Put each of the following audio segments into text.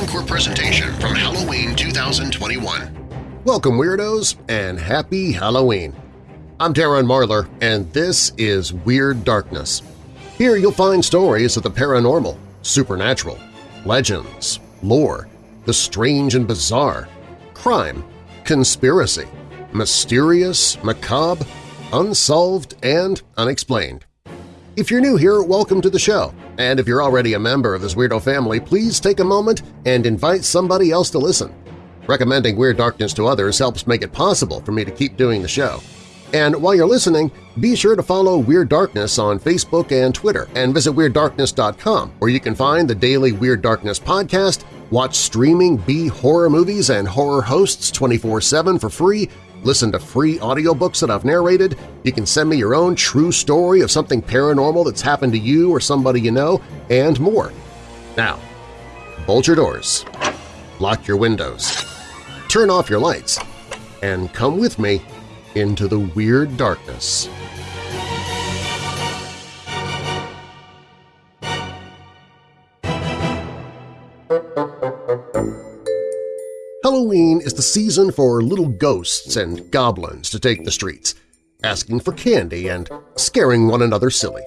encore presentation from Halloween 2021. Welcome, Weirdos, and Happy Halloween! I'm Darren Marlar, and this is Weird Darkness. Here you'll find stories of the paranormal, supernatural, legends, lore, the strange and bizarre, crime, conspiracy, mysterious, macabre, unsolved, and unexplained. If you're new here, welcome to the show, and if you're already a member of this weirdo family, please take a moment and invite somebody else to listen. Recommending Weird Darkness to others helps make it possible for me to keep doing the show. And while you're listening, be sure to follow Weird Darkness on Facebook and Twitter, and visit WeirdDarkness.com, where you can find the daily Weird Darkness podcast, watch streaming B-horror movies and horror hosts 24-7 for free, listen to free audiobooks that I've narrated, you can send me your own true story of something paranormal that's happened to you or somebody you know, and more. Now, bolt your doors, lock your windows, turn off your lights, and come with me into the weird darkness. Halloween is the season for little ghosts and goblins to take the streets, asking for candy and scaring one another silly.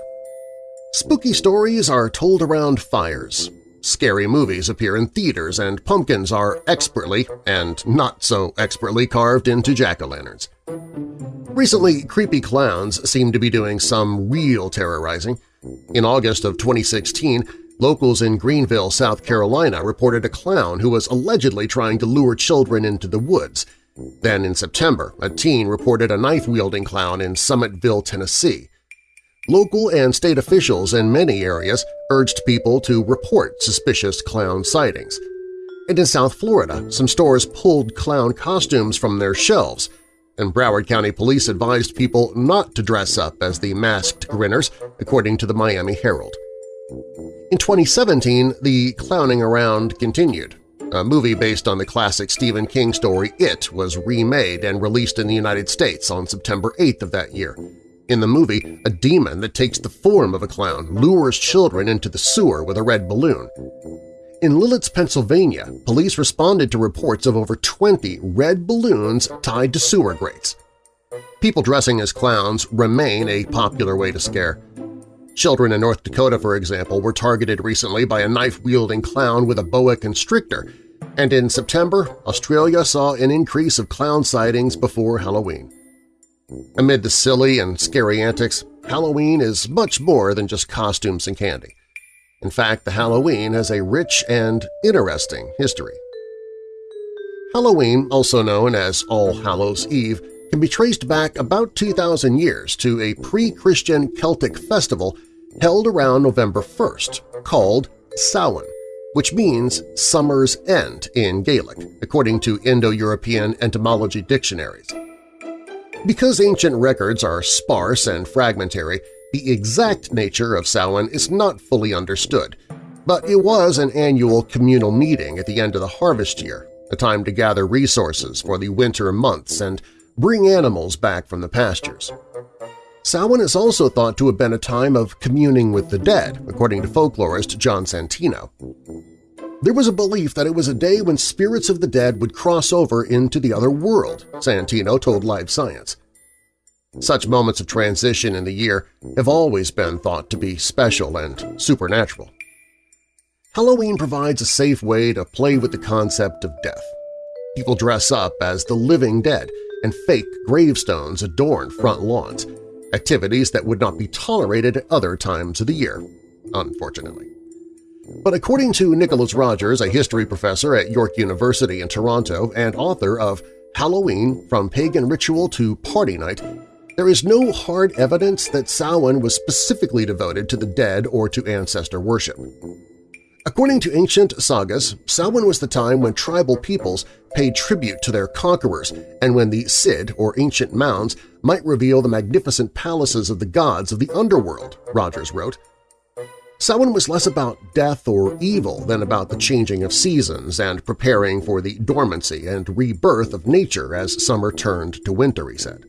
Spooky stories are told around fires, scary movies appear in theaters, and pumpkins are expertly and not so expertly carved into jack-o'-lanterns. Recently, creepy clowns seem to be doing some real terrorizing. In August of 2016, locals in Greenville, South Carolina reported a clown who was allegedly trying to lure children into the woods. Then in September, a teen reported a knife-wielding clown in Summitville, Tennessee. Local and state officials in many areas urged people to report suspicious clown sightings. And in South Florida, some stores pulled clown costumes from their shelves, and Broward County Police advised people not to dress up as the masked grinners, according to the Miami Herald. In 2017, the clowning around continued. A movie based on the classic Stephen King story It was remade and released in the United States on September 8th of that year. In the movie, a demon that takes the form of a clown lures children into the sewer with a red balloon. In Lititz, Pennsylvania, police responded to reports of over 20 red balloons tied to sewer grates. People dressing as clowns remain a popular way to scare. Children in North Dakota, for example, were targeted recently by a knife-wielding clown with a boa constrictor, and in September, Australia saw an increase of clown sightings before Halloween. Amid the silly and scary antics, Halloween is much more than just costumes and candy. In fact, the Halloween has a rich and interesting history. Halloween, also known as All Hallows' Eve, can be traced back about 2,000 years to a pre-Christian Celtic festival held around November 1st called Samhain, which means summer's end in Gaelic, according to Indo-European etymology dictionaries. Because ancient records are sparse and fragmentary, the exact nature of Samhain is not fully understood, but it was an annual communal meeting at the end of the harvest year, a time to gather resources for the winter months and bring animals back from the pastures. Samhain is also thought to have been a time of communing with the dead, according to folklorist John Santino. There was a belief that it was a day when spirits of the dead would cross over into the other world, Santino told Live Science. Such moments of transition in the year have always been thought to be special and supernatural. Halloween provides a safe way to play with the concept of death. People dress up as the living dead, and fake gravestones adorn front lawns, activities that would not be tolerated at other times of the year, unfortunately. But according to Nicholas Rogers, a history professor at York University in Toronto and author of Halloween From Pagan Ritual to Party Night, there is no hard evidence that Samhain was specifically devoted to the dead or to ancestor worship. According to ancient sagas, Samhain was the time when tribal peoples paid tribute to their conquerors and when the sidh, or ancient mounds, might reveal the magnificent palaces of the gods of the underworld, Rogers wrote. Samhain was less about death or evil than about the changing of seasons and preparing for the dormancy and rebirth of nature as summer turned to winter, he said.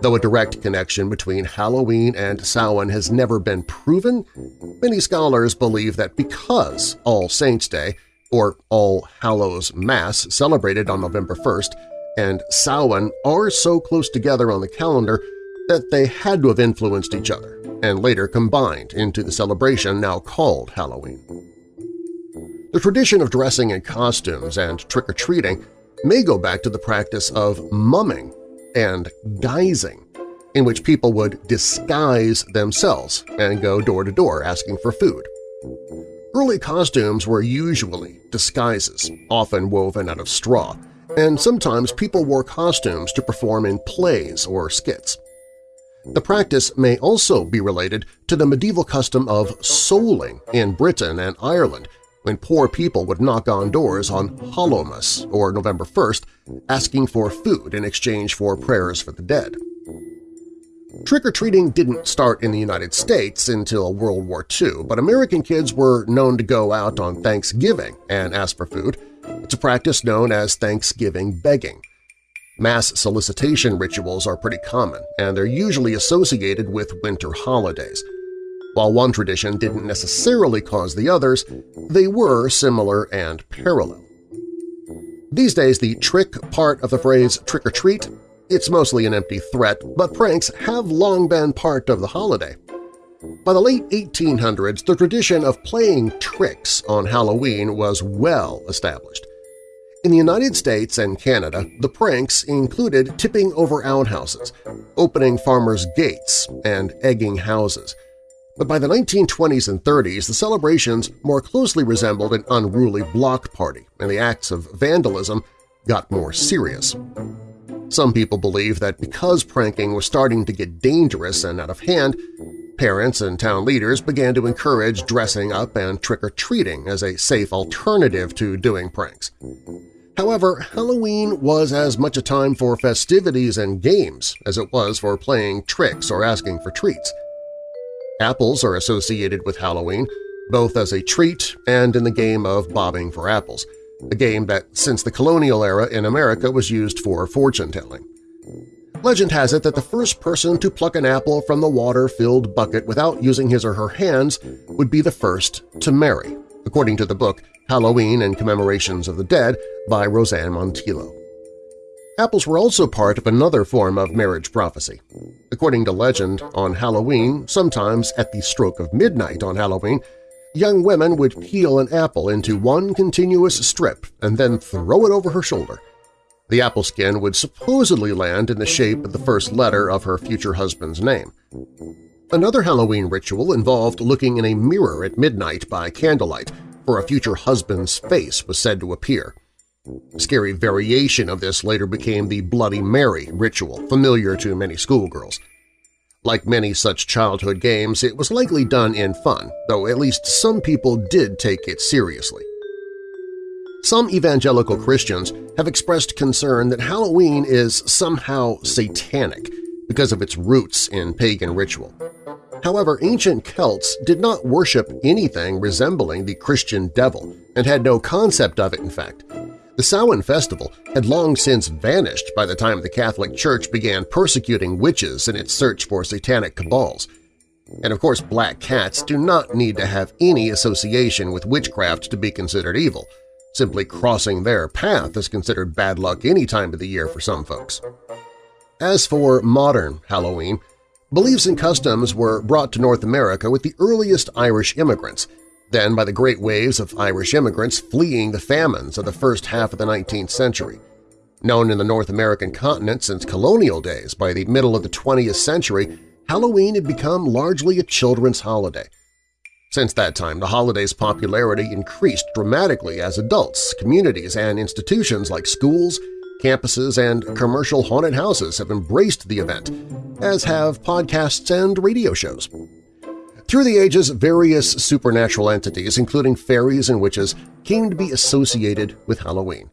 Though a direct connection between Halloween and Samhain has never been proven, many scholars believe that because All Saints' Day or All Hallows Mass celebrated on November 1st, and Samhain are so close together on the calendar that they had to have influenced each other and later combined into the celebration now called Halloween. The tradition of dressing in costumes and trick-or-treating may go back to the practice of mumming and guising, in which people would disguise themselves and go door-to-door -door asking for food. Early costumes were usually disguises, often woven out of straw, and sometimes people wore costumes to perform in plays or skits. The practice may also be related to the medieval custom of souling in Britain and Ireland when poor people would knock on doors on Hallowmas or November 1st asking for food in exchange for prayers for the dead. Trick-or-treating didn't start in the United States until World War II, but American kids were known to go out on Thanksgiving and ask for food. It's a practice known as Thanksgiving begging. Mass solicitation rituals are pretty common, and they're usually associated with winter holidays. While one tradition didn't necessarily cause the others, they were similar and parallel. These days, the trick part of the phrase trick-or-treat it's mostly an empty threat, but pranks have long been part of the holiday. By the late 1800s, the tradition of playing tricks on Halloween was well established. In the United States and Canada, the pranks included tipping over outhouses, opening farmers' gates, and egging houses. But by the 1920s and 30s, the celebrations more closely resembled an unruly block party, and the acts of vandalism got more serious. Some people believe that because pranking was starting to get dangerous and out of hand, parents and town leaders began to encourage dressing up and trick-or-treating as a safe alternative to doing pranks. However, Halloween was as much a time for festivities and games as it was for playing tricks or asking for treats. Apples are associated with Halloween, both as a treat and in the game of bobbing for apples, a game that since the colonial era in America was used for fortune-telling. Legend has it that the first person to pluck an apple from the water-filled bucket without using his or her hands would be the first to marry, according to the book Halloween and Commemorations of the Dead by Roseanne Montillo. Apples were also part of another form of marriage prophecy. According to legend, on Halloween, sometimes at the stroke of midnight on Halloween, young women would peel an apple into one continuous strip and then throw it over her shoulder. The apple skin would supposedly land in the shape of the first letter of her future husband's name. Another Halloween ritual involved looking in a mirror at midnight by candlelight for a future husband's face was said to appear. A scary variation of this later became the Bloody Mary ritual, familiar to many schoolgirls. Like many such childhood games, it was likely done in fun, though at least some people did take it seriously. Some evangelical Christians have expressed concern that Halloween is somehow satanic because of its roots in pagan ritual. However, ancient Celts did not worship anything resembling the Christian devil and had no concept of it, in fact. The Samhain festival had long since vanished by the time the Catholic Church began persecuting witches in its search for satanic cabals. And of course black cats do not need to have any association with witchcraft to be considered evil. Simply crossing their path is considered bad luck any time of the year for some folks. As for modern Halloween, Beliefs and customs were brought to North America with the earliest Irish immigrants, then by the great waves of Irish immigrants fleeing the famines of the first half of the 19th century. Known in the North American continent since colonial days, by the middle of the 20th century, Halloween had become largely a children's holiday. Since that time, the holiday's popularity increased dramatically as adults, communities, and institutions like schools, Campuses and commercial haunted houses have embraced the event, as have podcasts and radio shows. Through the ages, various supernatural entities, including fairies and witches, came to be associated with Halloween.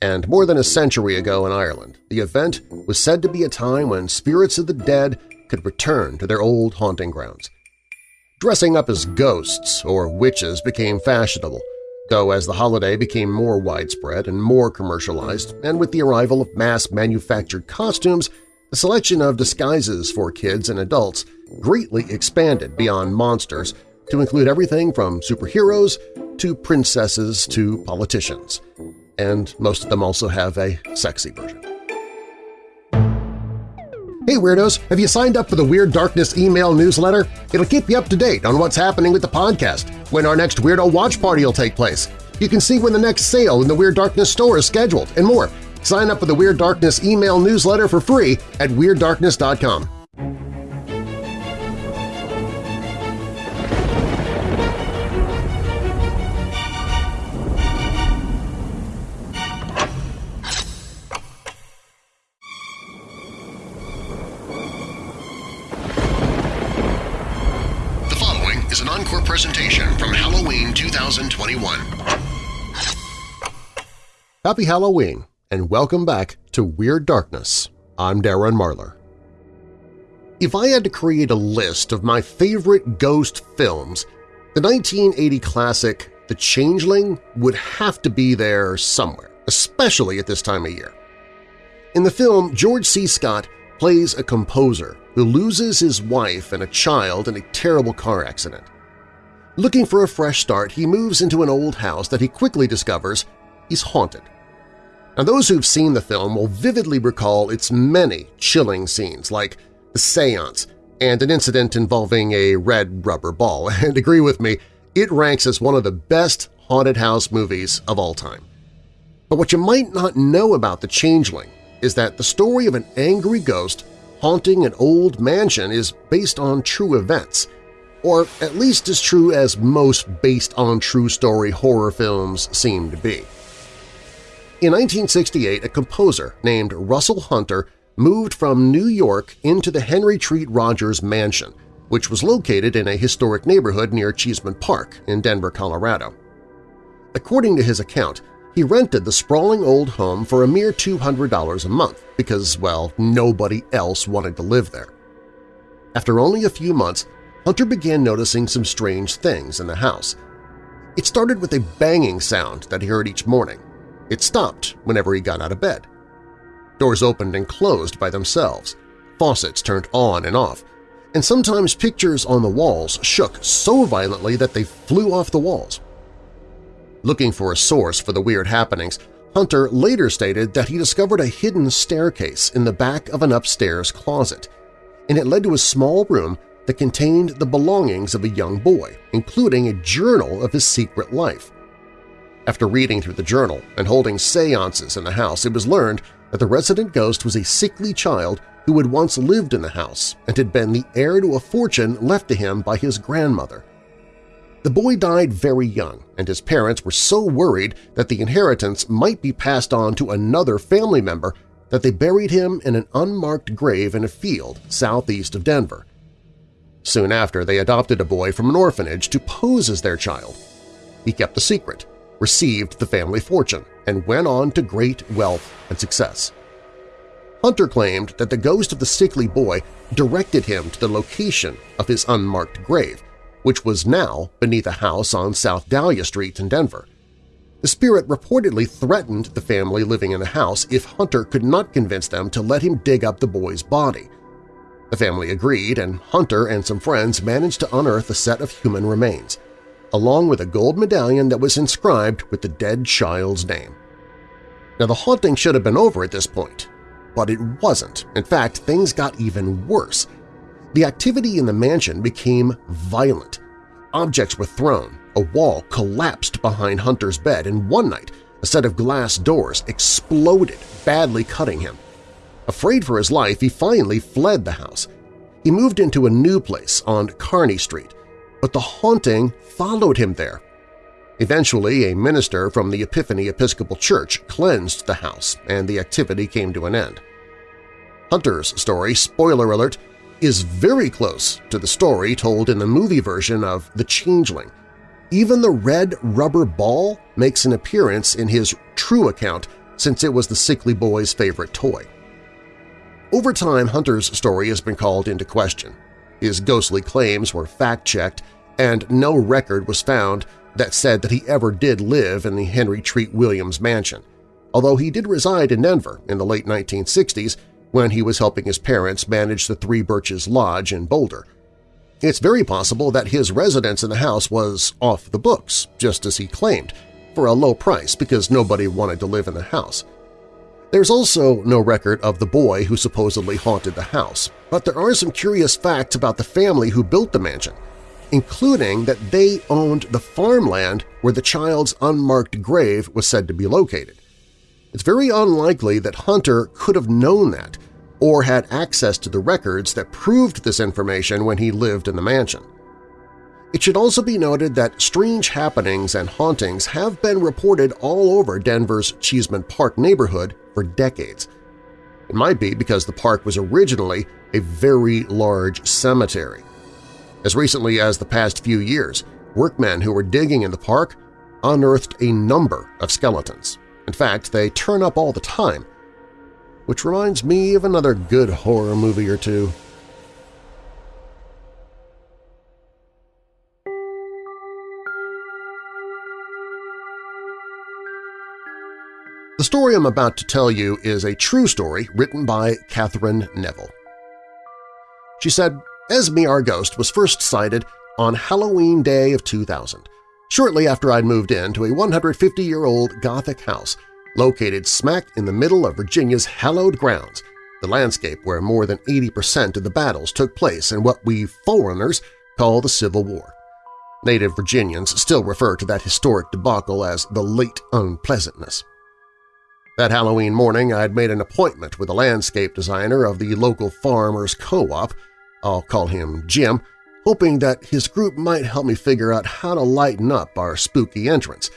And more than a century ago in Ireland, the event was said to be a time when spirits of the dead could return to their old haunting grounds. Dressing up as ghosts or witches became fashionable, though as the holiday became more widespread and more commercialized, and with the arrival of mass-manufactured costumes, the selection of disguises for kids and adults greatly expanded beyond monsters to include everything from superheroes to princesses to politicians. And most of them also have a sexy version. Hey Weirdos! Have you signed up for the Weird Darkness email newsletter? It'll keep you up to date on what's happening with the podcast, when our next Weirdo Watch Party will take place. You can see when the next sale in the Weird Darkness store is scheduled, and more. Sign up for the Weird Darkness email newsletter for free at WeirdDarkness.com. Happy Halloween, and welcome back to Weird Darkness. I'm Darren Marlar. If I had to create a list of my favorite ghost films, the 1980 classic The Changeling would have to be there somewhere, especially at this time of year. In the film, George C. Scott plays a composer who loses his wife and a child in a terrible car accident. Looking for a fresh start, he moves into an old house that he quickly discovers is haunted. Now those who've seen the film will vividly recall its many chilling scenes like the seance and an incident involving a red rubber ball, and agree with me, it ranks as one of the best haunted house movies of all time. But what you might not know about The Changeling is that the story of an angry ghost haunting an old mansion is based on true events, or at least as true as most based-on-true-story horror films seem to be. In 1968, a composer named Russell Hunter moved from New York into the Henry Treat Rogers Mansion, which was located in a historic neighborhood near Cheesman Park in Denver, Colorado. According to his account, he rented the sprawling old home for a mere $200 a month because, well, nobody else wanted to live there. After only a few months, Hunter began noticing some strange things in the house. It started with a banging sound that he heard each morning. It stopped whenever he got out of bed. Doors opened and closed by themselves, faucets turned on and off, and sometimes pictures on the walls shook so violently that they flew off the walls. Looking for a source for the weird happenings, Hunter later stated that he discovered a hidden staircase in the back of an upstairs closet, and it led to a small room that contained the belongings of a young boy, including a journal of his secret life. After reading through the journal and holding seances in the house, it was learned that the resident ghost was a sickly child who had once lived in the house and had been the heir to a fortune left to him by his grandmother. The boy died very young, and his parents were so worried that the inheritance might be passed on to another family member that they buried him in an unmarked grave in a field southeast of Denver. Soon after, they adopted a boy from an orphanage to pose as their child. He kept the secret, received the family fortune, and went on to great wealth and success. Hunter claimed that the ghost of the sickly boy directed him to the location of his unmarked grave, which was now beneath a house on South Dahlia Street in Denver. The spirit reportedly threatened the family living in the house if Hunter could not convince them to let him dig up the boy's body. The family agreed, and Hunter and some friends managed to unearth a set of human remains, along with a gold medallion that was inscribed with the dead child's name. Now, the haunting should have been over at this point, but it wasn't. In fact, things got even worse. The activity in the mansion became violent. Objects were thrown, a wall collapsed behind Hunter's bed, and one night a set of glass doors exploded, badly cutting him. Afraid for his life, he finally fled the house. He moved into a new place on Kearny Street, but the haunting followed him there. Eventually, a minister from the Epiphany Episcopal Church cleansed the house, and the activity came to an end. Hunter's story, spoiler alert, is very close to the story told in the movie version of The Changeling. Even the red rubber ball makes an appearance in his true account since it was the sickly boy's favorite toy. Over time, Hunter's story has been called into question. His ghostly claims were fact-checked, and no record was found that said that he ever did live in the Henry Treat Williams mansion, although he did reside in Denver in the late 1960s when he was helping his parents manage the Three Birches Lodge in Boulder. It's very possible that his residence in the house was off the books, just as he claimed, for a low price because nobody wanted to live in the house. There's also no record of the boy who supposedly haunted the house, but there are some curious facts about the family who built the mansion, including that they owned the farmland where the child's unmarked grave was said to be located. It's very unlikely that Hunter could have known that or had access to the records that proved this information when he lived in the mansion. It should also be noted that strange happenings and hauntings have been reported all over Denver's Cheesman Park neighborhood for decades. It might be because the park was originally a very large cemetery. As recently as the past few years, workmen who were digging in the park unearthed a number of skeletons. In fact, they turn up all the time, which reminds me of another good horror movie or two. The story I'm about to tell you is a true story written by Katherine Neville. She said, Esme our ghost was first sighted on Halloween Day of 2000, shortly after I'd moved into a 150-year-old Gothic house located smack in the middle of Virginia's hallowed grounds, the landscape where more than 80% of the battles took place in what we foreigners call the Civil War. Native Virginians still refer to that historic debacle as the Late Unpleasantness. That Halloween morning I had made an appointment with a landscape designer of the local farmers co-op, I'll call him Jim, hoping that his group might help me figure out how to lighten up our spooky entrance,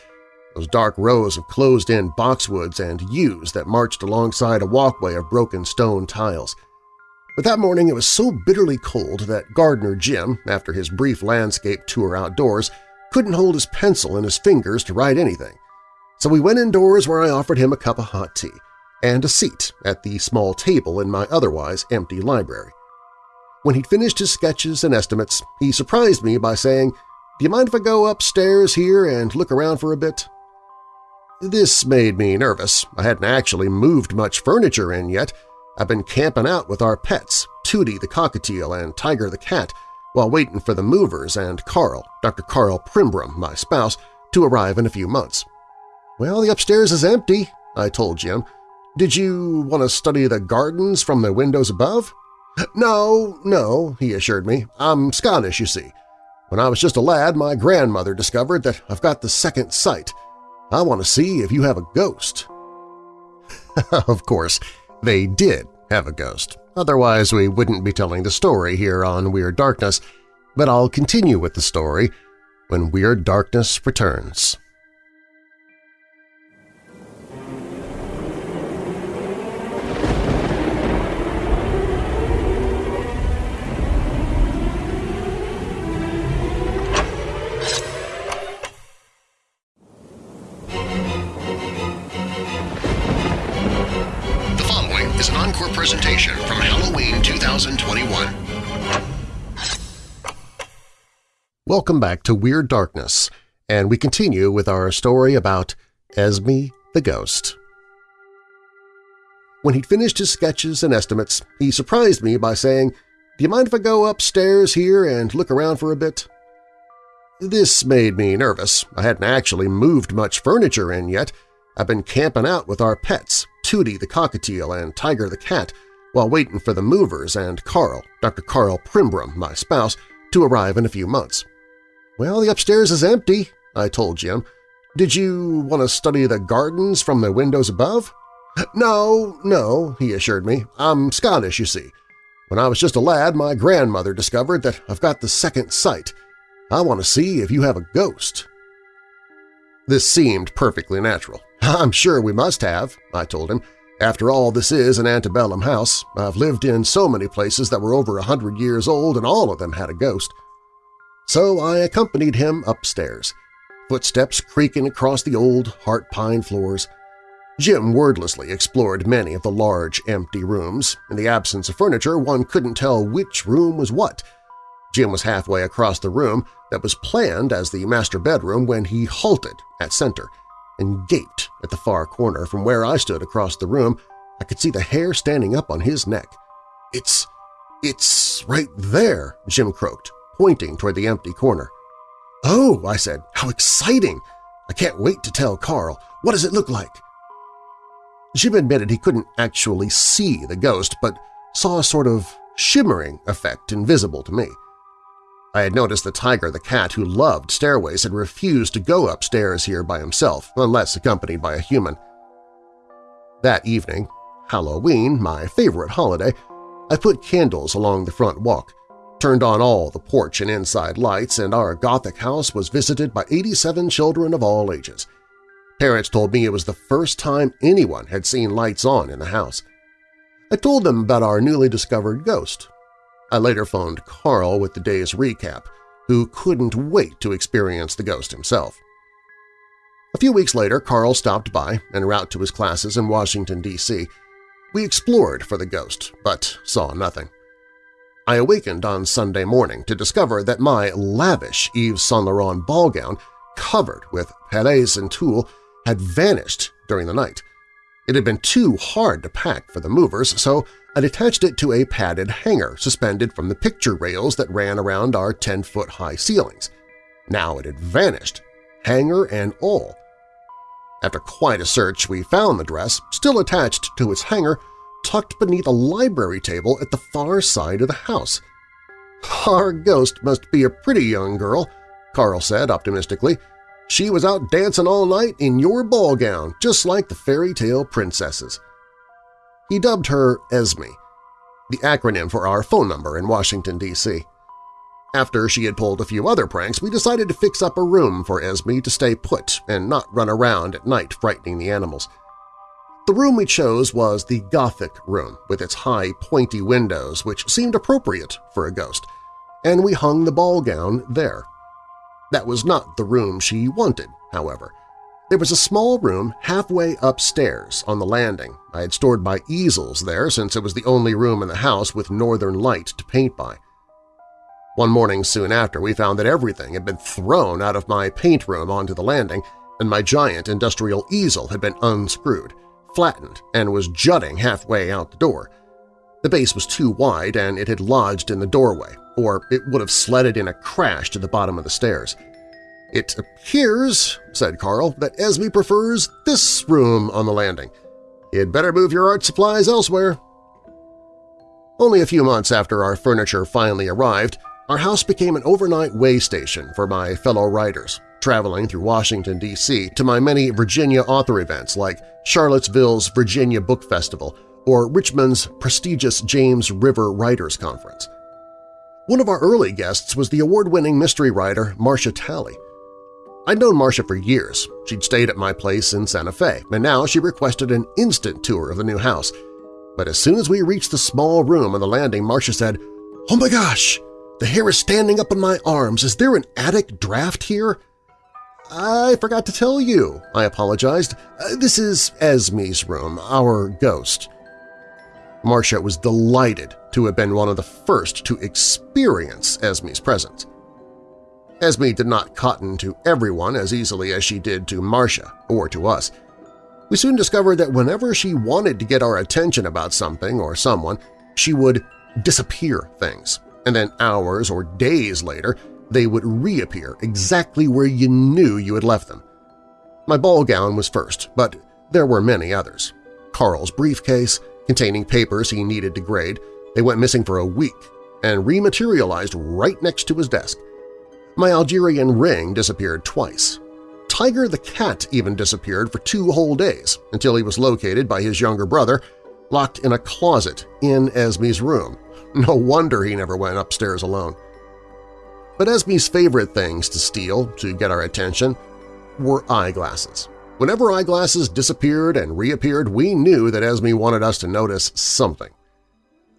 those dark rows of closed-in boxwoods and yews that marched alongside a walkway of broken stone tiles. But that morning it was so bitterly cold that Gardener Jim, after his brief landscape tour outdoors, couldn't hold his pencil in his fingers to write anything. So we went indoors where I offered him a cup of hot tea and a seat at the small table in my otherwise empty library. When he'd finished his sketches and estimates, he surprised me by saying, do you mind if I go upstairs here and look around for a bit? This made me nervous. I hadn't actually moved much furniture in yet. I've been camping out with our pets, Tootie the cockatiel and Tiger the cat, while waiting for the movers and Karl, Dr. Karl Pribram, my spouse, to arrive in a few months. Well, the upstairs is empty, I told Jim. Did you want to study the gardens from the windows above? No, no, he assured me. I'm Scottish, you see. When I was just a lad, my grandmother discovered that I've got the second sight. I want to see if you have a ghost. of course, they did have a ghost. Otherwise, we wouldn't be telling the story here on Weird Darkness, but I'll continue with the story when Weird Darkness returns. Presentation from Halloween 2021. Welcome back to Weird Darkness, and we continue with our story about Esme the Ghost. When he'd finished his sketches and estimates, he surprised me by saying, do you mind if I go upstairs here and look around for a bit? This made me nervous. I hadn't actually moved much furniture in yet. I've been camping out with our pets, Tootie the cockatiel and Tiger the cat while waiting for the movers and Karl, Dr. Karl Pribram, my spouse, to arrive in a few months. Well, the upstairs is empty, I told Jim. Did you want to study the gardens from the windows above? No, no, he assured me. I'm Scottish, you see. When I was just a lad, my grandmother discovered that I've got the second sight. I want to see if you have a ghost. This seemed perfectly natural. I'm sure we must have, I told him. After all, this is an antebellum house. I've lived in so many places that were over a hundred years old and all of them had a ghost. So I accompanied him upstairs, footsteps creaking across the old heart pine floors. Jim wordlessly explored many of the large, empty rooms. In the absence of furniture, one couldn't tell which room was what. Jim was halfway across the room that was planned as the master bedroom when he halted at center – and gaped at the far corner from where I stood across the room. I could see the hair standing up on his neck. It's… it's right there, Jim croaked. pointing toward the empty corner. "'Oh,' I said, "'how exciting! I can't wait to tell Karl. What does it look like?' Jim admitted he couldn't actually see the ghost, but saw a sort of shimmering effect invisible to me. I had noticed that Tiger the cat, who loved stairways, had refused to go upstairs here by himself unless accompanied by a human. That evening, Halloween, my favorite holiday, I put candles along the front walk, turned on all the porch and inside lights, and our Gothic house was visited by 87 children of all ages. Parents told me it was the first time anyone had seen lights on in the house. I told them about our newly discovered ghost, I later phoned Karl with the day's recap, who couldn't wait to experience the ghost himself. A few weeks later, Karl stopped by en route to his classes in Washington, D.C. We explored for the ghost, but saw nothing. I awakened on Sunday morning to discover that my lavish Yves Saint Laurent ball gown, covered with perles and tulle, had vanished during the night. It had been too hard to pack for the movers, so I'd attached it to a padded hanger suspended from the picture rails that ran around our 10-foot-high ceilings. Now it had vanished, hanger and all. After quite a search, we found the dress, still attached to its hanger, tucked beneath a library table at the far side of the house. "'Our ghost must be a pretty young girl,' Karl said optimistically. "'She was out dancing all night in your ball gown, just like the fairy tale princesses.' He dubbed her Esme, the acronym for our phone number in Washington, D.C. After she had pulled a few other pranks, we decided to fix up a room for Esme to stay put and not run around at night frightening the animals. The room we chose was the Gothic room, with its high, pointy windows which seemed appropriate for a ghost, and we hung the ball gown there. That was not the room she wanted, however. There was a small room halfway upstairs on the landing. I had stored my easels there since it was the only room in the house with northern light to paint by. One morning soon after, we found that everything had been thrown out of my paint room onto the landing, and my giant industrial easel had been unscrewed, flattened, and was jutting halfway out the door. The base was too wide and it had lodged in the doorway, or it would have sledded in a crash to the bottom of the stairs. It appears, said Karl, that Esme prefers this room on the landing. You'd better move your art supplies elsewhere. Only a few months after our furniture finally arrived, our house became an overnight way station for my fellow writers, traveling through Washington, D.C. to my many Virginia author events like Charlottesville's Virginia Book Festival or Richmond's prestigious James River Writers Conference. One of our early guests was the award-winning mystery writer Marcia Talley. I'd known Marcia for years. She'd stayed at my place in Santa Fe, and now she requested an instant tour of the new house. But as soon as we reached the small room on the landing, Marcia said, "'Oh my gosh! The hair is standing up on my arms. Is there an attic draft here?' "'I forgot to tell you,' I apologized. Uh, "'This is Esme's room, our ghost.' Marcia was delighted to have been one of the first to experience Esme's presence. Esme did not cotton to everyone as easily as she did to Marcia or to us. We soon discovered that whenever she wanted to get our attention about something or someone, she would disappear things, and then hours or days later they would reappear exactly where you knew you had left them. My ball gown was first, but there were many others. Karl's briefcase, containing papers he needed to grade, they went missing for a week and rematerialized right next to his desk. My Algerian ring disappeared twice. Tiger the cat even disappeared for two whole days until he was located by his younger brother, locked in a closet in Esme's room. No wonder he never went upstairs alone. But Esme's favorite things to steal to get our attention were eyeglasses. Whenever eyeglasses disappeared and reappeared, we knew that Esme wanted us to notice something.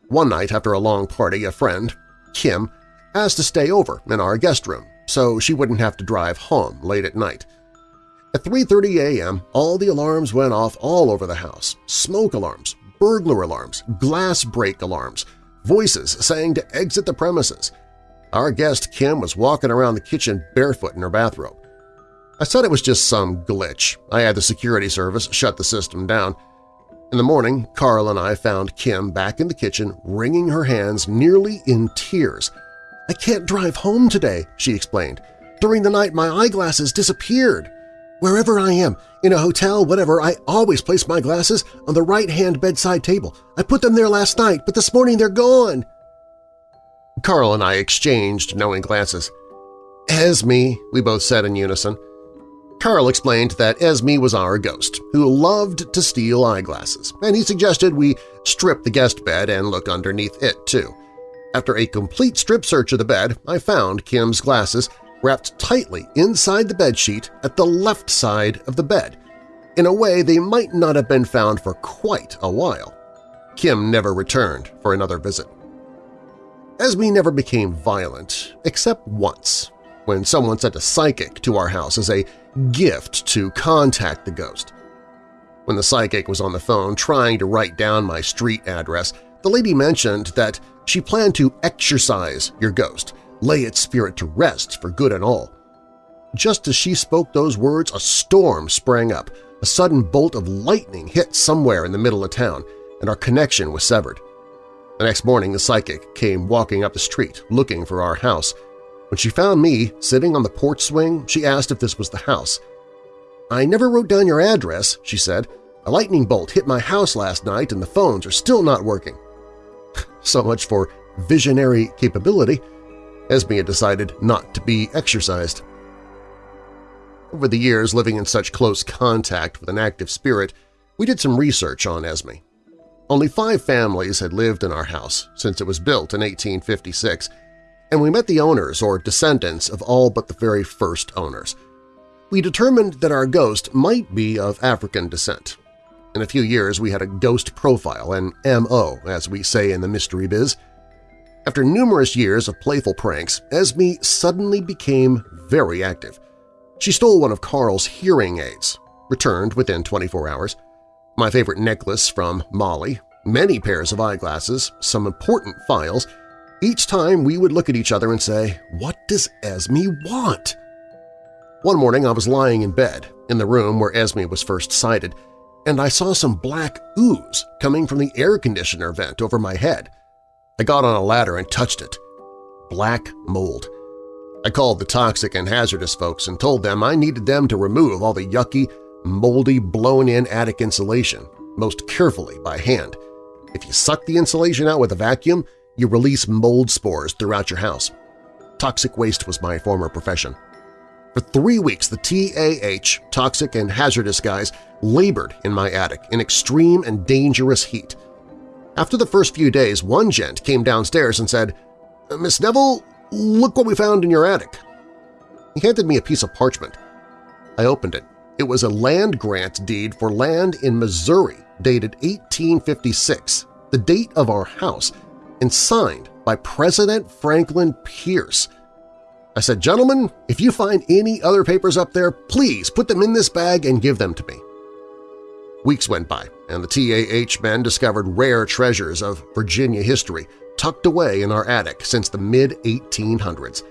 One night after a long party, a friend, Kim, asked to stay over in our guest room so she wouldn't have to drive home late at night. At 3.30 a.m., all the alarms went off all over the house – smoke alarms, burglar alarms, glass break alarms, voices saying to exit the premises. Our guest Kim was walking around the kitchen barefoot in her bathrobe. I said it was just some glitch. I had the security service shut the system down. In the morning, Karl and I found Kim back in the kitchen wringing her hands nearly in tears – I can't drive home today, she explained. During the night my eyeglasses disappeared. Wherever I am, in a hotel, whatever, I always place my glasses on the right-hand bedside table. I put them there last night, but this morning they're gone. Karl and I exchanged knowing glances. Esme, we both said in unison. Karl explained that Esme was our ghost, who loved to steal eyeglasses, and he suggested we strip the guest bed and look underneath it, too. After a complete strip search of the bed, I found Kim's glasses wrapped tightly inside the bedsheet at the left side of the bed, in a way they might not have been found for quite a while. Kim never returned for another visit. Esme never became violent, except once, when someone sent a psychic to our house as a gift to contact the ghost. When the psychic was on the phone trying to write down my street address, the lady mentioned that she planned to exorcise your ghost, lay its spirit to rest for good and all. Just as she spoke those words, a storm sprang up, a sudden bolt of lightning hit somewhere in the middle of town, and our connection was severed. The next morning the psychic came walking up the street looking for our house. When she found me sitting on the porch swing, she asked if this was the house. "'I never wrote down your address,' she said. "'A lightning bolt hit my house last night and the phones are still not working.' so much for visionary capability. Esme had decided not to be exorcised. Over the years living in such close contact with an active spirit, we did some research on Esme. Only five families had lived in our house since it was built in 1856, and we met the owners or descendants of all but the very first owners. We determined that our ghost might be of African descent. In a few years we had a ghost profile, an M.O., as we say in the mystery biz. After numerous years of playful pranks, Esme suddenly became very active. She stole one of Karl's hearing aids, returned within 24 hours, my favorite necklace from Molly, many pairs of eyeglasses, some important files. Each time we would look at each other and say, what does Esme want? One morning I was lying in bed, in the room where Esme was first sighted, and I saw some black ooze coming from the air conditioner vent over my head. I got on a ladder and touched it. Black mold. I called the toxic and hazardous folks and told them I needed them to remove all the yucky, moldy, blown-in attic insulation, most carefully by hand. If you suck the insulation out with a vacuum, you release mold spores throughout your house. Toxic waste was my former profession. For three weeks, the TAH, toxic and hazardous guys, labored in my attic in extreme and dangerous heat. After the first few days, one gent came downstairs and said, Miss Neville, look what we found in your attic. He handed me a piece of parchment. I opened it. It was a land grant deed for land in Missouri dated 1856, the date of our house, and signed by President Franklin Pierce. I said, gentlemen, if you find any other papers up there, please put them in this bag and give them to me. Weeks went by, and the TAH men discovered rare treasures of Virginia history tucked away in our attic since the mid-1800s.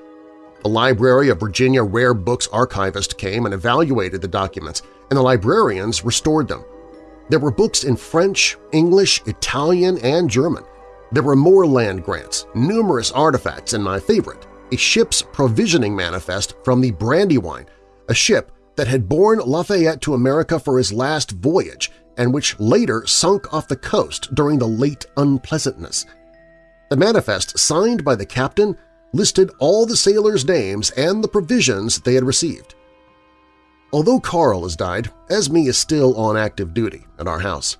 The Library of Virginia Rare Books archivist came and evaluated the documents, and the librarians restored them. There were books in French, English, Italian, and German. There were more land grants, numerous artifacts, and my favorite, a ship's provisioning manifest from the Brandywine, a ship that had borne Lafayette to America for his last voyage and which later sunk off the coast during the late unpleasantness. The manifest signed by the captain listed all the sailors' names and the provisions they had received. Although Karl has died, Esme is still on active duty at our house.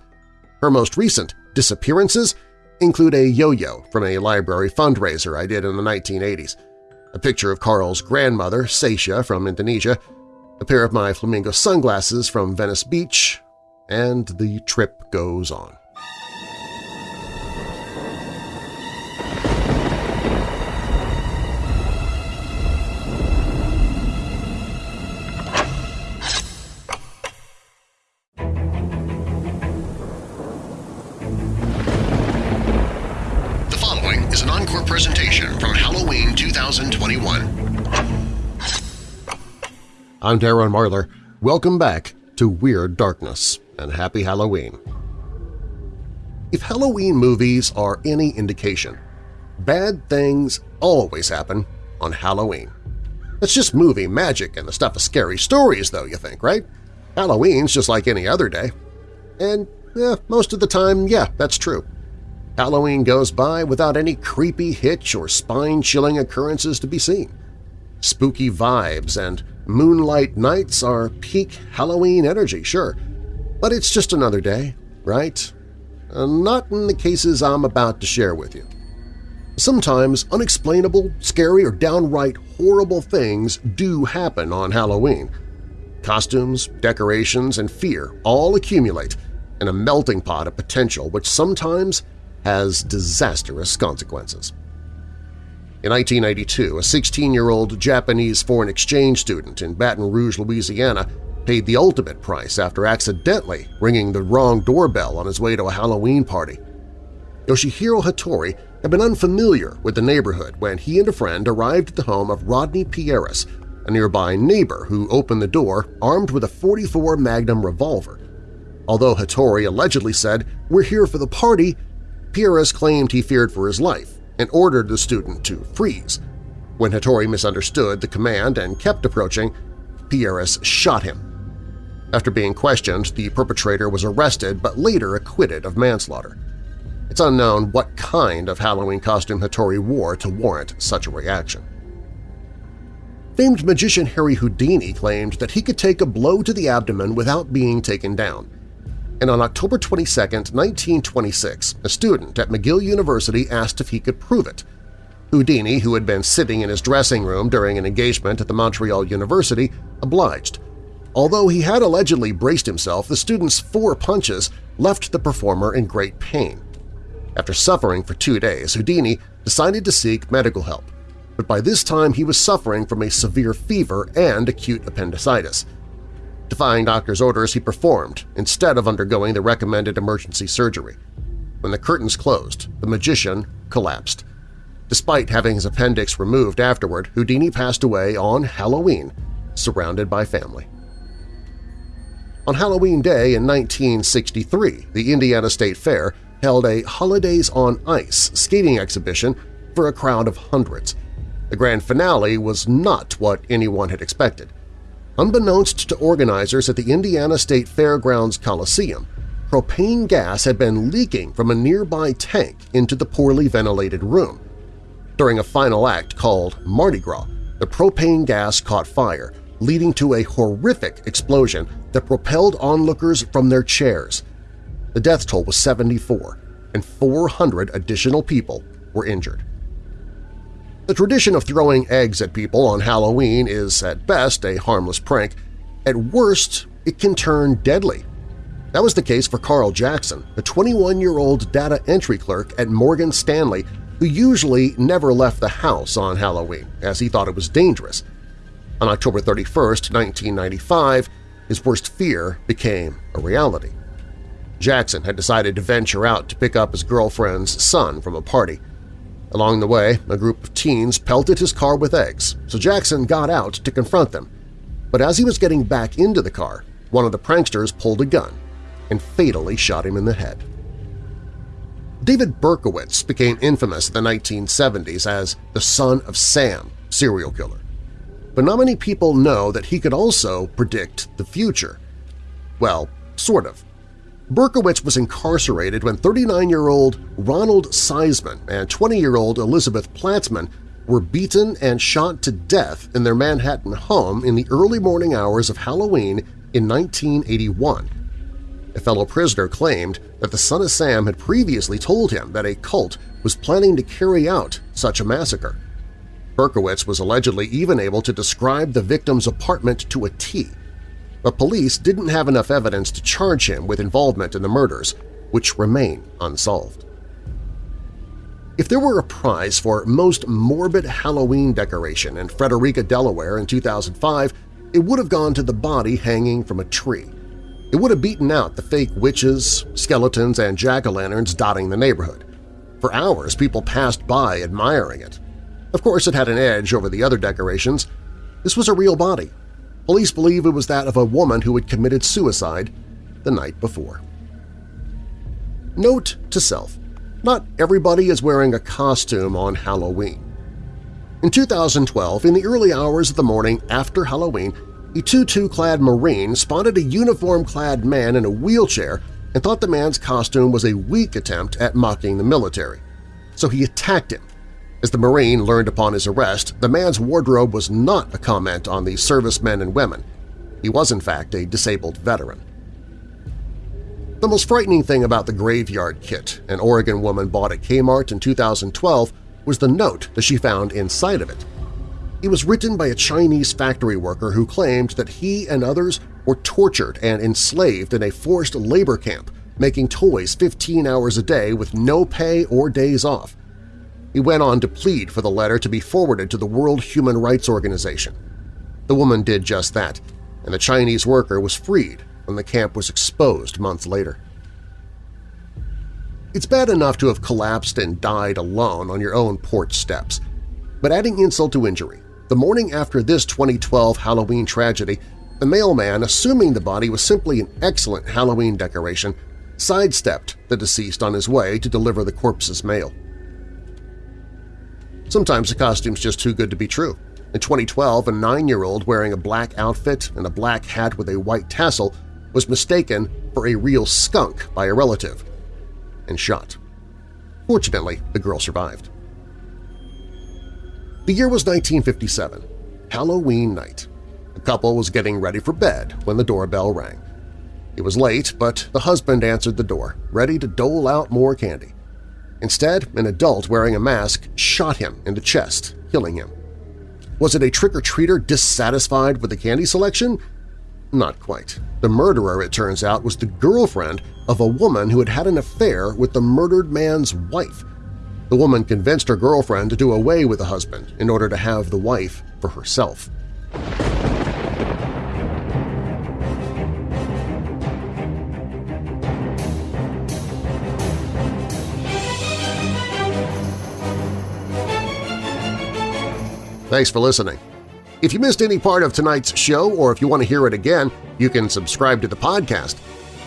Her most recent disappearances include a yo-yo from a library fundraiser I did in the 1980s, a picture of Karl's grandmother, Sasha, from Indonesia, a pair of my flamingo sunglasses from Venice Beach, and the trip goes on. I'm Darren Marlar. Welcome back to Weird Darkness, and Happy Halloween. If Halloween movies are any indication, bad things always happen on Halloween. It's just movie magic and the stuff of scary stories, though, you think, right? Halloween's just like any other day. And most of the time, yeah, that's true. Halloween goes by without any creepy hitch or spine-chilling occurrences to be seen. Spooky vibes and moonlight nights are peak Halloween energy, sure, but it's just another day, right? Uh, not in the cases I'm about to share with you. Sometimes unexplainable, scary, or downright horrible things do happen on Halloween. Costumes, decorations, and fear all accumulate in a melting pot of potential which sometimes has disastrous consequences. In 1992, a 16-year-old Japanese foreign exchange student in Baton Rouge, Louisiana paid the ultimate price after accidentally ringing the wrong doorbell on his way to a Halloween party. Yoshihiro Hattori had been unfamiliar with the neighborhood when he and a friend arrived at the home of Rodney Peairs, a nearby neighbor who opened the door armed with a 44 Magnum revolver. Although Hattori allegedly said, we're here for the party, Peairs claimed he feared for his life and ordered the student to freeze. When Hattori misunderstood the command and kept approaching, Peairs shot him. After being questioned, the perpetrator was arrested but later acquitted of manslaughter. It's unknown what kind of Halloween costume Hattori wore to warrant such a reaction. Famed magician Harry Houdini claimed that he could take a blow to the abdomen without being taken down, and on October 22, 1926, a student at McGill University asked if he could prove it. Houdini, who had been sitting in his dressing room during an engagement at the Montreal University, obliged. Although he had allegedly braced himself, the student's four punches left the performer in great pain. After suffering for two days, Houdini decided to seek medical help, but by this time he was suffering from a severe fever and acute appendicitis. Defying doctor's orders, he performed instead of undergoing the recommended emergency surgery. When the curtains closed, the magician collapsed. Despite having his appendix removed afterward, Houdini passed away on Halloween, surrounded by family. On Halloween Day in 1963, the Indiana State Fair held a Holidays on Ice skating exhibition for a crowd of hundreds. The grand finale was not what anyone had expected. Unbeknownst to organizers at the Indiana State Fairgrounds Coliseum, propane gas had been leaking from a nearby tank into the poorly ventilated room. During a final act called Mardi Gras, the propane gas caught fire, leading to a horrific explosion that propelled onlookers from their chairs. The death toll was 74, and 400 additional people were injured. The tradition of throwing eggs at people on Halloween is at best a harmless prank. At worst, it can turn deadly. That was the case for Carl Jackson, a 21-year-old data entry clerk at Morgan Stanley who usually never left the house on Halloween as he thought it was dangerous. On October 31, 1995, his worst fear became a reality. Jackson had decided to venture out to pick up his girlfriend's son from a party. Along the way, a group of teens pelted his car with eggs, so Jackson got out to confront them. But as he was getting back into the car, one of the pranksters pulled a gun and fatally shot him in the head. David Berkowitz became infamous in the 1970s as the son of Sam serial killer. But not many people know that he could also predict the future. Well, sort of. Berkowitz was incarcerated when 39-year-old Ronald Sisman and 20-year-old Elizabeth Platzman were beaten and shot to death in their Manhattan home in the early morning hours of Halloween in 1981. A fellow prisoner claimed that the son of Sam had previously told him that a cult was planning to carry out such a massacre. Berkowitz was allegedly even able to describe the victim's apartment to a T – but police didn't have enough evidence to charge him with involvement in the murders, which remain unsolved. If there were a prize for most morbid Halloween decoration in Frederica, Delaware in 2005, it would have gone to the body hanging from a tree. It would have beaten out the fake witches, skeletons, and jack-o'-lanterns dotting the neighborhood. For hours, people passed by admiring it. Of course, it had an edge over the other decorations. This was a real body, Police believe it was that of a woman who had committed suicide the night before. Note to self, not everybody is wearing a costume on Halloween. In 2012, in the early hours of the morning after Halloween, a tutu-clad Marine spotted a uniform-clad man in a wheelchair and thought the man's costume was a weak attempt at mocking the military. So he attacked him. As the Marine learned upon his arrest, the man's wardrobe was not a comment on the servicemen and women. He was in fact a disabled veteran. The most frightening thing about the graveyard kit an Oregon woman bought at Kmart in 2012 was the note that she found inside of it. It was written by a Chinese factory worker who claimed that he and others were tortured and enslaved in a forced labor camp, making toys 15 hours a day with no pay or days off. He went on to plead for the letter to be forwarded to the World Human Rights Organization. The woman did just that, and the Chinese worker was freed when the camp was exposed months later. It's bad enough to have collapsed and died alone on your own porch steps, but adding insult to injury, the morning after this 2012 Halloween tragedy, the mailman, assuming the body was simply an excellent Halloween decoration, sidestepped the deceased on his way to deliver the corpse's mail. Sometimes the costume's just too good to be true. In 2012, a nine-year-old wearing a black outfit and a black hat with a white tassel was mistaken for a real skunk by a relative and shot. Fortunately, the girl survived. The year was 1957, Halloween night. The couple was getting ready for bed when the doorbell rang. It was late, but the husband answered the door, ready to dole out more candy. Instead, an adult wearing a mask shot him in the chest, killing him. Was it a trick-or-treater dissatisfied with the candy selection? Not quite. The murderer, it turns out, was the girlfriend of a woman who had had an affair with the murdered man's wife. The woman convinced her girlfriend to do away with the husband in order to have the wife for herself. Thanks for listening. If you missed any part of tonight's show or if you want to hear it again, you can subscribe to the podcast.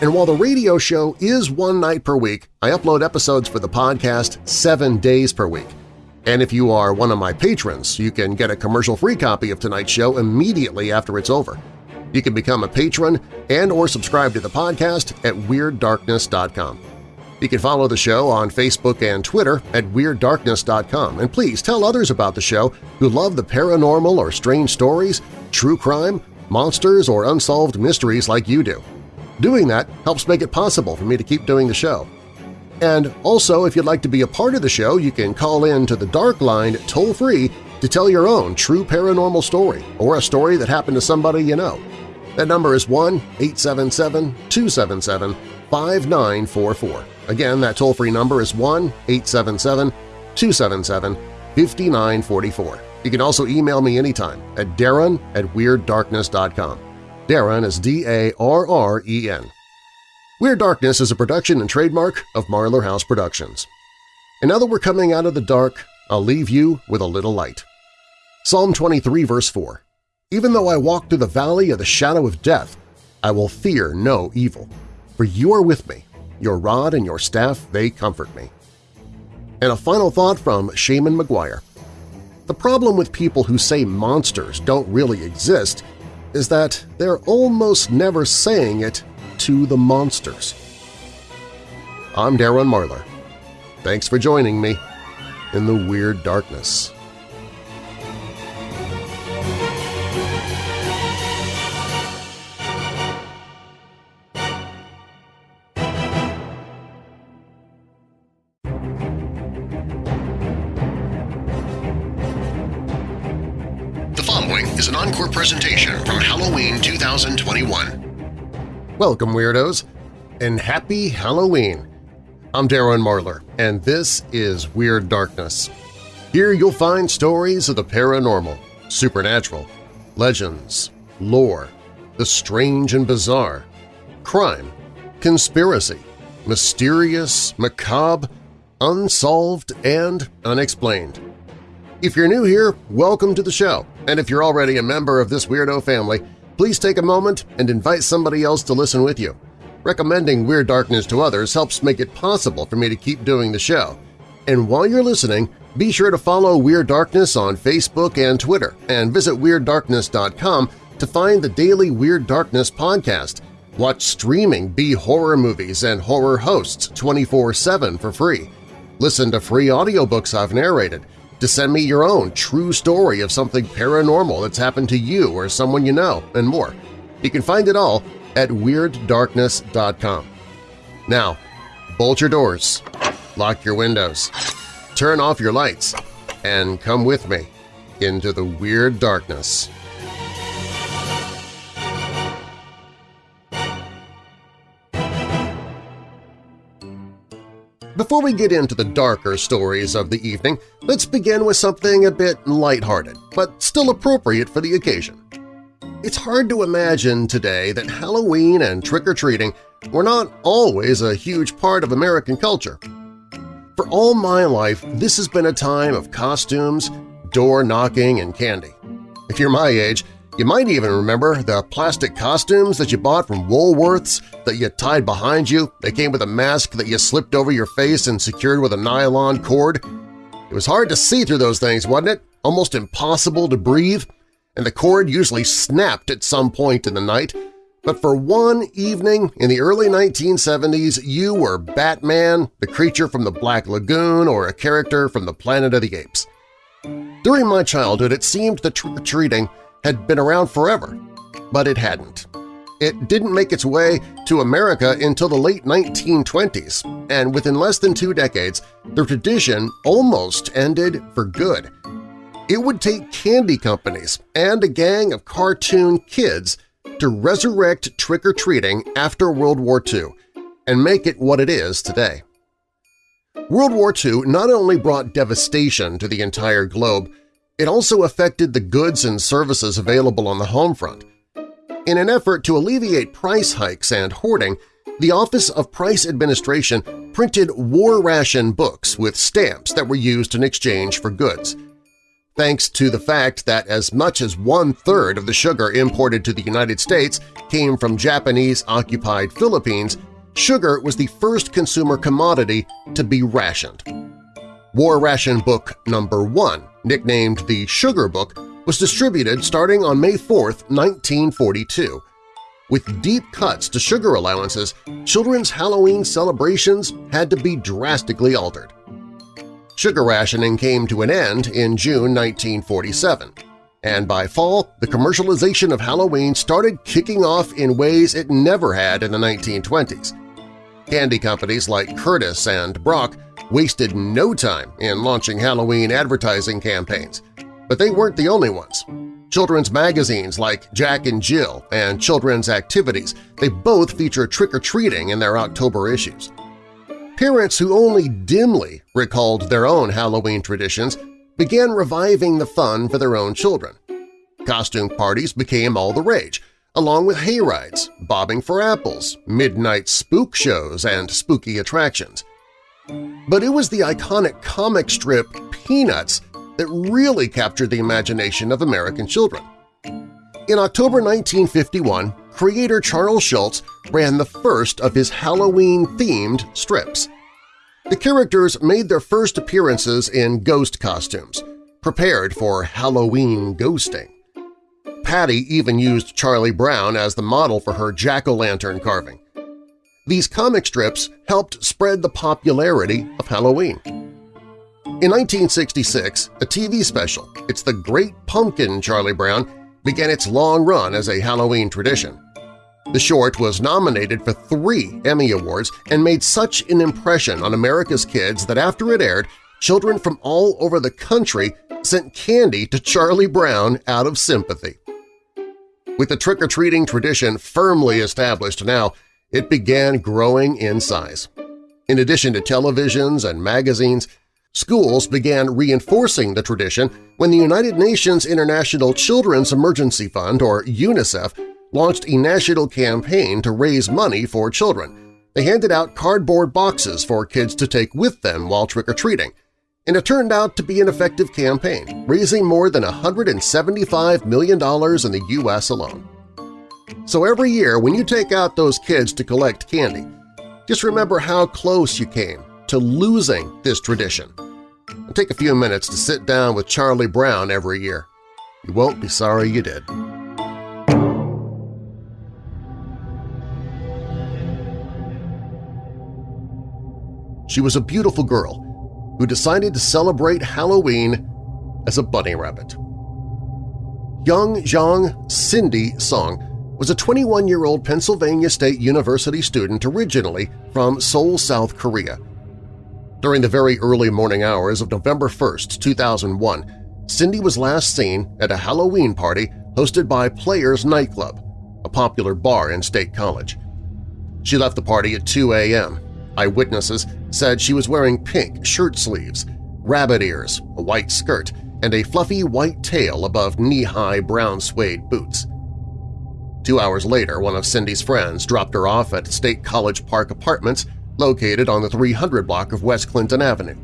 And while the radio show is one night per week, I upload episodes for the podcast seven days per week. And if you are one of my patrons, you can get a commercial-free copy of tonight's show immediately after it's over. You can become a patron and or subscribe to the podcast at WeirdDarkness.com. You can follow the show on Facebook and Twitter at WeirdDarkness.com, and please tell others about the show who love the paranormal or strange stories, true crime, monsters, or unsolved mysteries like you do. Doing that helps make it possible for me to keep doing the show. And also, if you'd like to be a part of the show, you can call in to the Dark Line toll-free to tell your own true paranormal story or a story that happened to somebody you know. That number is 1-877-277-5944. Again, that toll-free number is 1-877-277-5944. You can also email me anytime at darren at WeirdDarkness.com. Darren is D-A-R-R-E-N. Weird Darkness is a production and trademark of Marlar House Productions. And now that we're coming out of the dark, I'll leave you with a little light. Psalm 23 verse 4 Even though I walk through the valley of the shadow of death, I will fear no evil, for you are with me. Your rod and your staff, they comfort me. And a final thought from Seanan McGuire. The problem with people who say monsters don't really exist is that they're almost never saying it to the monsters. I'm Darren Marlar. Thanks for joining me in the Weird Darkness. Following is an encore presentation from Halloween 2021. Welcome, Weirdos, and Happy Halloween! I'm Darren Marlar, and this is Weird Darkness. Here you'll find stories of the paranormal, supernatural, legends, lore, the strange and bizarre, crime, conspiracy, mysterious, macabre, unsolved, and unexplained. If you're new here, welcome to the show, and if you're already a member of this weirdo family, please take a moment and invite somebody else to listen with you. Recommending Weird Darkness to others helps make it possible for me to keep doing the show. And while you're listening, Be sure to follow Weird Darkness on Facebook and Twitter, and visit WeirdDarkness.com to find the daily Weird Darkness podcast. Watch streaming B-horror movies and horror hosts 24-7 for free. Listen to free audiobooks I've narrated. To send me your own true story of something paranormal that's happened to you or someone you know, and more. You can find it all at WeirdDarkness.com. Now, bolt your doors, lock your windows, turn off your lights, and come with me into the Weird Darkness. Before we get into the darker stories of the evening, let's begin with something a bit lighthearted, but still appropriate for the occasion. It's hard to imagine today that Halloween and trick-or-treating were not always a huge part of American culture. For all my life, this has been a time of costumes, door knocking, and candy. If you're my age, you might even remember the plastic costumes that you bought from Woolworths that you tied behind you. They came with a mask that you slipped over your face and secured with a nylon cord. It was hard to see through those things, wasn't it? Almost impossible to breathe and the cord usually snapped at some point in the night, but for one evening in the early 1970s you were Batman, the creature from the Black Lagoon, or a character from the Planet of the Apes. During my childhood it seemed that trick-or-treating had been around forever, but it hadn't. It didn't make its way to America until the late 1920s, and within less than two decades, the tradition almost ended for good. It would take candy companies and a gang of cartoon kids to resurrect trick-or-treating after World War II and make it what it is today. World War II not only brought devastation to the entire globe, it also affected the goods and services available on the home front. In an effort to alleviate price hikes and hoarding, the Office of Price Administration printed war ration books with stamps that were used in exchange for goods – thanks to the fact that as much as one-third of the sugar imported to the United States came from Japanese-occupied Philippines, sugar was the first consumer commodity to be rationed. War Ration Book Number 1, nicknamed the Sugar Book, was distributed starting on May 4, 1942. With deep cuts to sugar allowances, children's Halloween celebrations had to be drastically altered. Sugar rationing came to an end in June 1947, and by fall the commercialization of Halloween started kicking off in ways it never had in the 1920s. Candy companies like Curtiss and Brock wasted no time in launching Halloween advertising campaigns, but they weren't the only ones. Children's magazines like Jack and Jill and Children's Activities, they both feature trick-or-treating in their October issues. Parents who only dimly recalled their own Halloween traditions began reviving the fun for their own children. Costume parties became all the rage, along with hayrides, bobbing for apples, midnight spook shows, and spooky attractions. But it was the iconic comic strip Peanuts that really captured the imagination of American children. In October 1951, creator Charles Schulz ran the first of his Halloween-themed strips. The characters made their first appearances in ghost costumes, prepared for Halloween ghosting. Patty even used Charlie Brown as the model for her jack-o'-lantern carving. These comic strips helped spread the popularity of Halloween. In 1966, a TV special, It's the Great Pumpkin Charlie Brown, began its long run as a Halloween tradition. The short was nominated for three Emmy Awards and made such an impression on America's kids that after it aired, children from all over the country sent candy to Charlie Brown out of sympathy. With the trick-or-treating tradition firmly established now, it began growing in size. In addition to televisions and magazines, schools began reinforcing the tradition when the United Nations International Children's Emergency Fund, or UNICEF, launched a national campaign to raise money for children. They handed out cardboard boxes for kids to take with them while trick-or-treating, and it turned out to be an effective campaign, raising more than $175 million in the U.S. alone. So every year when you take out those kids to collect candy, just remember how close you came to losing this tradition. and take a few minutes to sit down with Charlie Brown every year. You won't be sorry you did. She was a beautiful girl who decided to celebrate Halloween as a bunny rabbit. Young Zhang Cindy Song was a 21-year-old Pennsylvania State University student originally from Seoul, South Korea. During the very early morning hours of November 1, 2001, Cindy was last seen at a Halloween party hosted by Players Nightclub, a popular bar in State College. She left the party at 2 a.m. Eyewitnesses said she was wearing pink shirt sleeves, rabbit ears, a white skirt, and a fluffy white tail above knee-high brown suede boots. Two hours later, one of Cindy's friends dropped her off at State College Park Apartments located on the 300 block of West Clinton Avenue.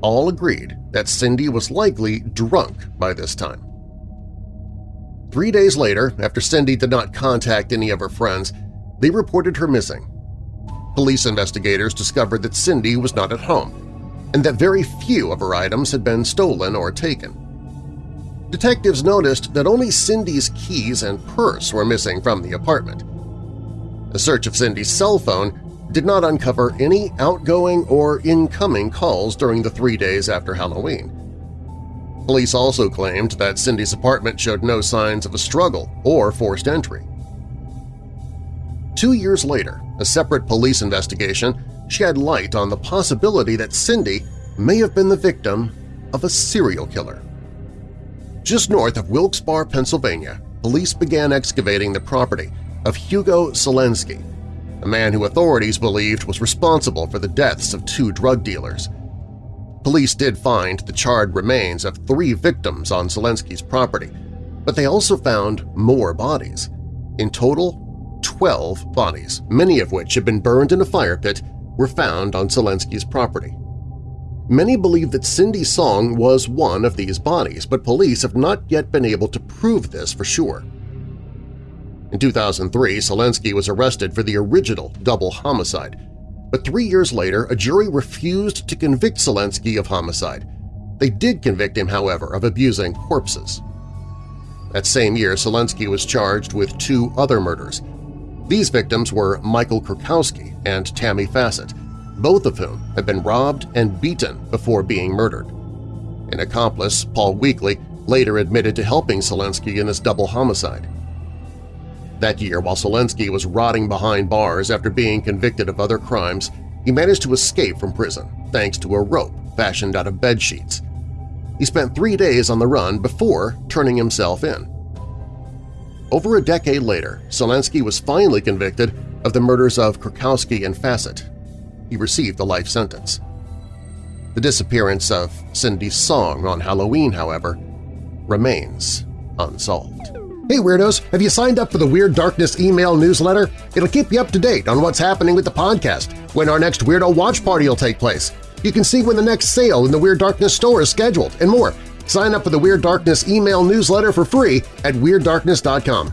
All agreed that Cindy was likely drunk by this time. Three days later, after Cindy did not contact any of her friends, they reported her missing. Police investigators discovered that Cindy was not at home and that very few of her items had been stolen or taken. Detectives noticed that only Cindy's keys and purse were missing from the apartment. A search of Cindy's cell phone did not uncover any outgoing or incoming calls during the three days after Halloween. Police also claimed that Cindy's apartment showed no signs of a struggle or forced entry. Two years later, a separate police investigation shed light on the possibility that Cindy may have been the victim of a serial killer. Just north of Wilkes-Barre, Pennsylvania, police began excavating the property of Hugo Selensky, a man who authorities believed was responsible for the deaths of two drug dealers. Police did find the charred remains of three victims on Selensky's property, but they also found more bodies. In total, 12 bodies, many of which had been burned in a fire pit, were found on Selensky's property. Many believe that Cindy Song was one of these bodies, but police have not yet been able to prove this for sure. In 2003, Selensky was arrested for the original double homicide, but three years later a jury refused to convict Selensky of homicide. They did convict him, however, of abusing corpses. That same year, Selensky was charged with two other murders, these victims were Michael Kurkowski and Tammy Fassett, both of whom had been robbed and beaten before being murdered. An accomplice, Paul Weakley, later admitted to helping Selensky in this double homicide. That year, while Selensky was rotting behind bars after being convicted of other crimes, he managed to escape from prison thanks to a rope fashioned out of bed sheets. He spent three days on the run before turning himself in. Over a decade later, Selensky was finally convicted of the murders of Kurkowski and Fassett. He received a life sentence. The disappearance of Cindy Song on Halloween, however, remains unsolved. Hey Weirdos! Have you signed up for the Weird Darkness email newsletter? It'll keep you up to date on what's happening with the podcast, when our next Weirdo Watch Party will take place. You can see when the next sale in the Weird Darkness store is scheduled, and more. Sign up for the Weird Darkness email newsletter for free at WeirdDarkness.com.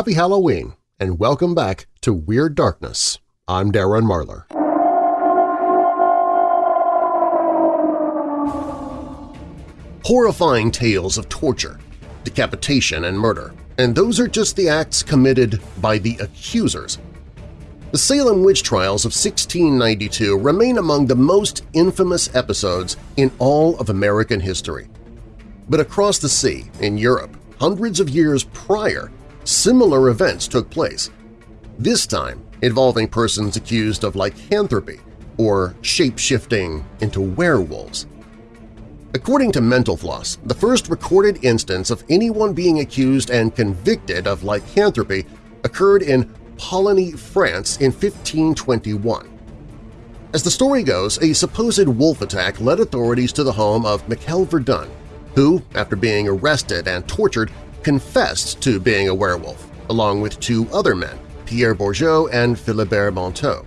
Happy Halloween, and welcome back to Weird Darkness. I'm Darren Marlar. Horrifying tales of torture, decapitation, and murder, and those are just the acts committed by the accusers. The Salem witch trials of 1692 remain among the most infamous episodes in all of American history. But across the sea, in Europe, hundreds of years prior, similar events took place, this time involving persons accused of lycanthropy or shape-shifting into werewolves. According to Mental Floss, the first recorded instance of anyone being accused and convicted of lycanthropy occurred in Poligny, France in 1521. As the story goes, a supposed wolf attack led authorities to the home of Michael Verdun, who, after being arrested and tortured, confessed to being a werewolf, along with two other men, Pierre Bourgeot and Philibert Monteau.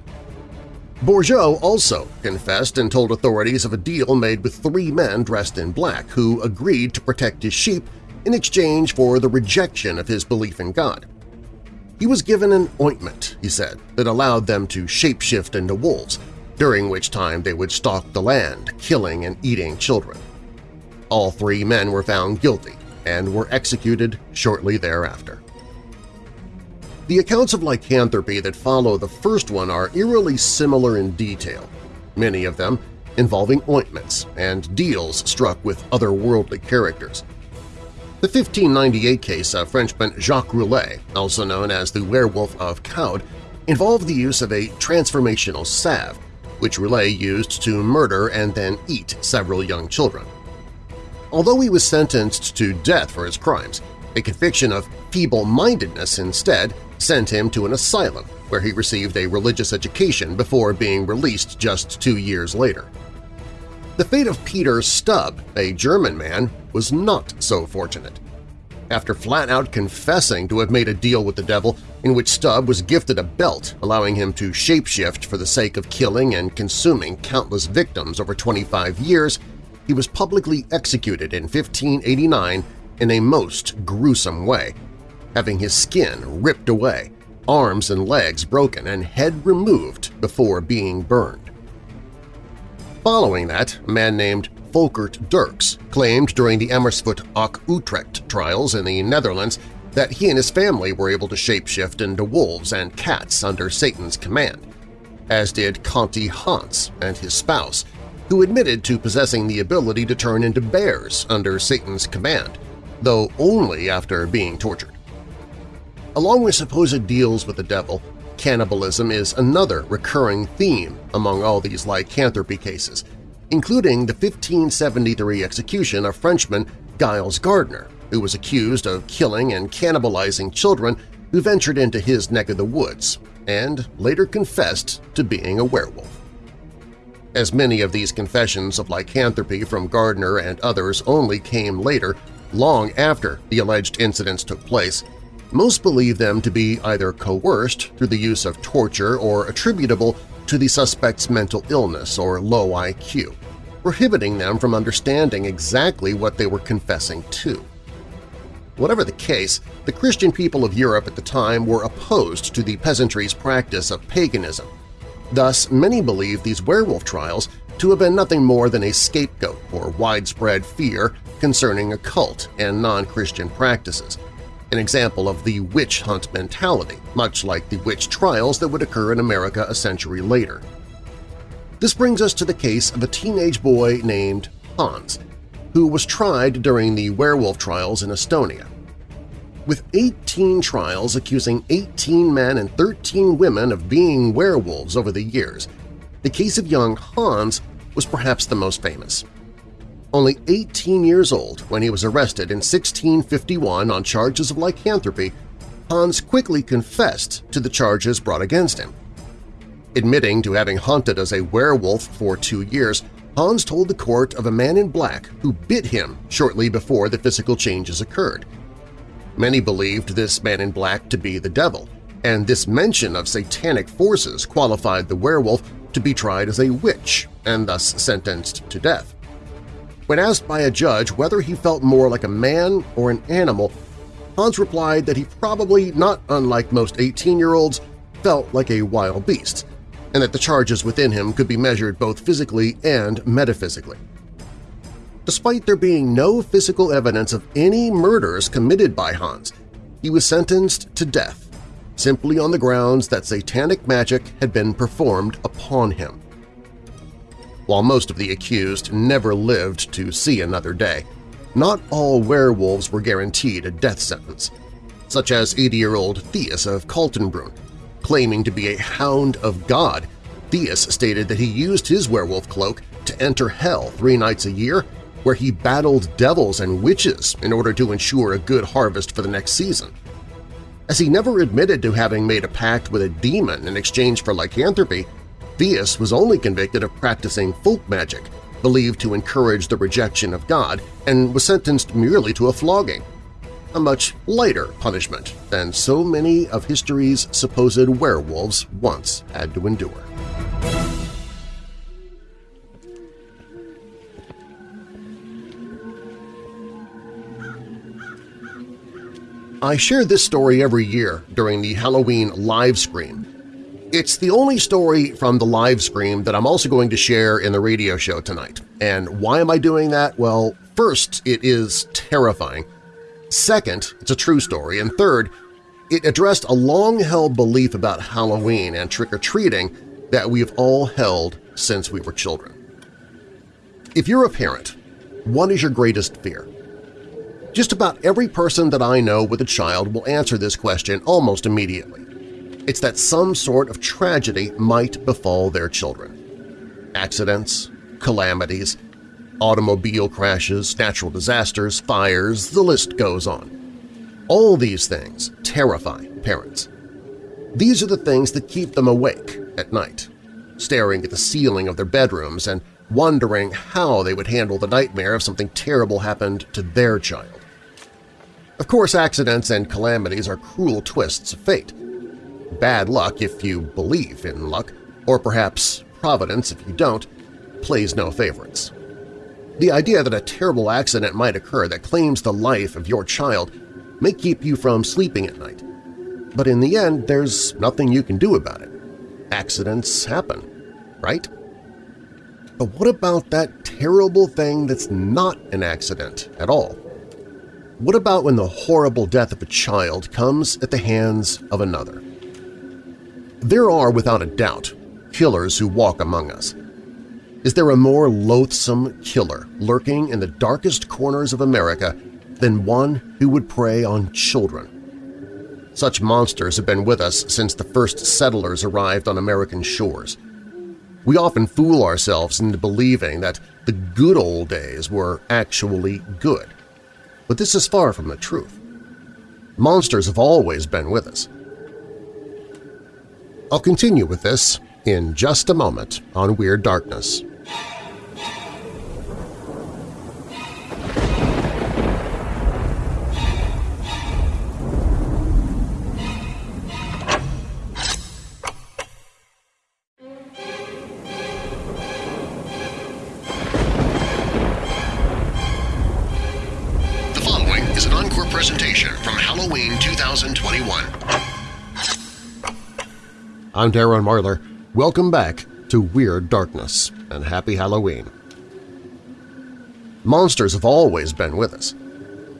Bourgeot also confessed and told authorities of a deal made with three men dressed in black who agreed to protect his sheep in exchange for the rejection of his belief in God. He was given an ointment, he said, that allowed them to shapeshift into wolves, during which time they would stalk the land, killing and eating children. All three men were found guilty and were executed shortly thereafter. The accounts of lycanthropy that follow the first one are eerily similar in detail, many of them involving ointments and deals struck with otherworldly characters. The 1598 case of Frenchman Jacques Roulet, also known as the Werewolf of Caude, involved the use of a transformational salve, which Roulet used to murder and then eat several young children. Although he was sentenced to death for his crimes, a conviction of feeble-mindedness instead sent him to an asylum where he received a religious education before being released just two years later. The fate of Peter Stubb, a German man, was not so fortunate. After flat-out confessing to have made a deal with the devil in which Stubb was gifted a belt allowing him to shapeshift for the sake of killing and consuming countless victims over 25 years, he was publicly executed in 1589 in a most gruesome way, having his skin ripped away, arms and legs broken, and head removed before being burned. Following that, a man named Volkert Dirks claimed during the Amersfoort Auck Utrecht trials in the Netherlands that he and his family were able to shapeshift into wolves and cats under Satan's command, as did Conti Hans and his spouse, who admitted to possessing the ability to turn into bears under Satan's command, though only after being tortured. Along with supposed deals with the devil, Cannibalism is another recurring theme among all these lycanthropy cases, including the 1573 execution of Frenchman Giles Garnier, who was accused of killing and cannibalizing children who ventured into his neck of the woods, and later confessed to being a werewolf. As many of these confessions of lycanthropy from Garnier and others only came later, long after the alleged incidents took place, most believe them to be either coerced through the use of torture or attributable to the suspect's mental illness or low IQ, prohibiting them from understanding exactly what they were confessing to. Whatever the case, the Christian people of Europe at the time were opposed to the peasantry's practice of paganism. Thus, many believe these werewolf trials to have been nothing more than a scapegoat for widespread fear concerning occult and non-Christian practices, an example of the witch hunt mentality, much like the witch trials that would occur in America a century later. This brings us to the case of a teenage boy named Hans, who was tried during the werewolf trials in Estonia. With 18 trials accusing 18 men and 13 women of being werewolves over the years, the case of young Hans was perhaps the most famous only 18 years old when he was arrested in 1651 on charges of lycanthropy, Hans quickly confessed to the charges brought against him. Admitting to having hunted as a werewolf for two years, Hans told the court of a man in black who bit him shortly before the physical changes occurred. Many believed this man in black to be the devil, and this mention of satanic forces qualified the werewolf to be tried as a witch and thus sentenced to death. When asked by a judge whether he felt more like a man or an animal, Hans replied that he probably, not unlike most 18-year-olds, felt like a wild beast, and that the charges within him could be measured both physically and metaphysically. Despite there being no physical evidence of any murders committed by Hans, he was sentenced to death, simply on the grounds that satanic magic had been performed upon him while most of the accused never lived to see another day. Not all werewolves were guaranteed a death sentence, such as 80-year-old Theus of Kaltenbrunn. Claiming to be a Hound of God, Theus stated that he used his werewolf cloak to enter hell three nights a year, where he battled devils and witches in order to ensure a good harvest for the next season. As he never admitted to having made a pact with a demon in exchange for lycanthropy, Theus was only convicted of practicing folk magic, believed to encourage the rejection of God, and was sentenced merely to a flogging. a much lighter punishment than so many of history's supposed werewolves once had to endure. I share this story every year during the Halloween live stream. It's the only story from the live stream that I'm also going to share in the radio show tonight. And why am I doing that? Well, first, it is terrifying. Second, it's a true story. And third, it addressed a long-held belief about Halloween and trick-or-treating that we have all held since we were children. If you're a parent, what is your greatest fear? Just about every person that I know with a child will answer this question almost immediately. It's that some sort of tragedy might befall their children. Accidents, calamities, automobile crashes, natural disasters, fires, the list goes on. All these things terrify parents. These are the things that keep them awake at night, staring at the ceiling of their bedrooms and wondering how they would handle the nightmare if something terrible happened to their child. Of course, accidents and calamities are cruel twists of fate. Bad luck if you believe in luck, or perhaps providence if you don't, plays no favorites. The idea that a terrible accident might occur that claims the life of your child may keep you from sleeping at night. But in the end, there's nothing you can do about it. Accidents happen, right? But what about that terrible thing that's not an accident at all? What about when the horrible death of a child comes at the hands of another? There are, without a doubt, killers who walk among us. Is there a more loathsome killer lurking in the darkest corners of America than one who would prey on children? Such monsters have been with us since the first settlers arrived on American shores. We often fool ourselves into believing that the good old days were actually good but this is far from the truth. Monsters have always been with us. I'll continue with this in just a moment on Weird Darkness. I'm Darren Marlar. Welcome back to Weird Darkness, and Happy Halloween. Monsters have always been with us.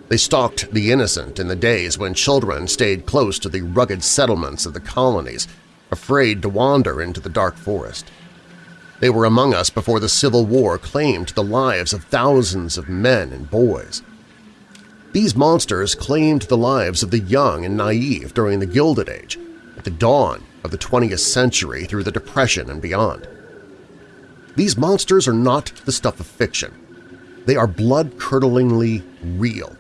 They stalked the innocent in the days when children stayed close to the rugged settlements of the colonies, afraid to wander into the dark forest. They were among us before the Civil War claimed the lives of thousands of men and boys. These monsters claimed the lives of the young and naive during the Gilded Age, at the dawn of the 20th century through the Depression and beyond. These monsters are not the stuff of fiction. They are blood-curdlingly real.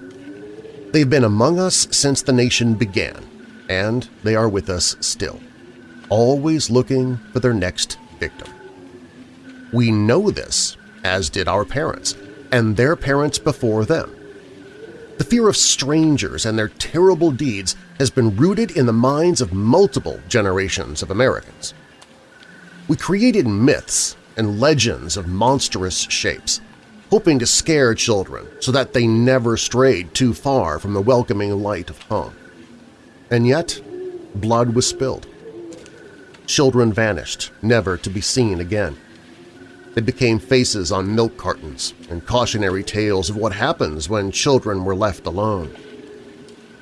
They've been among us since the nation began, and they are with us still, always looking for their next victim. We know this, as did our parents, and their parents before them. The fear of strangers and their terrible deeds has been rooted in the minds of multiple generations of Americans. We created myths and legends of monstrous shapes, hoping to scare children so that they never strayed too far from the welcoming light of home. And yet, blood was spilled. Children vanished, never to be seen again. They became faces on milk cartons and cautionary tales of what happens when children were left alone.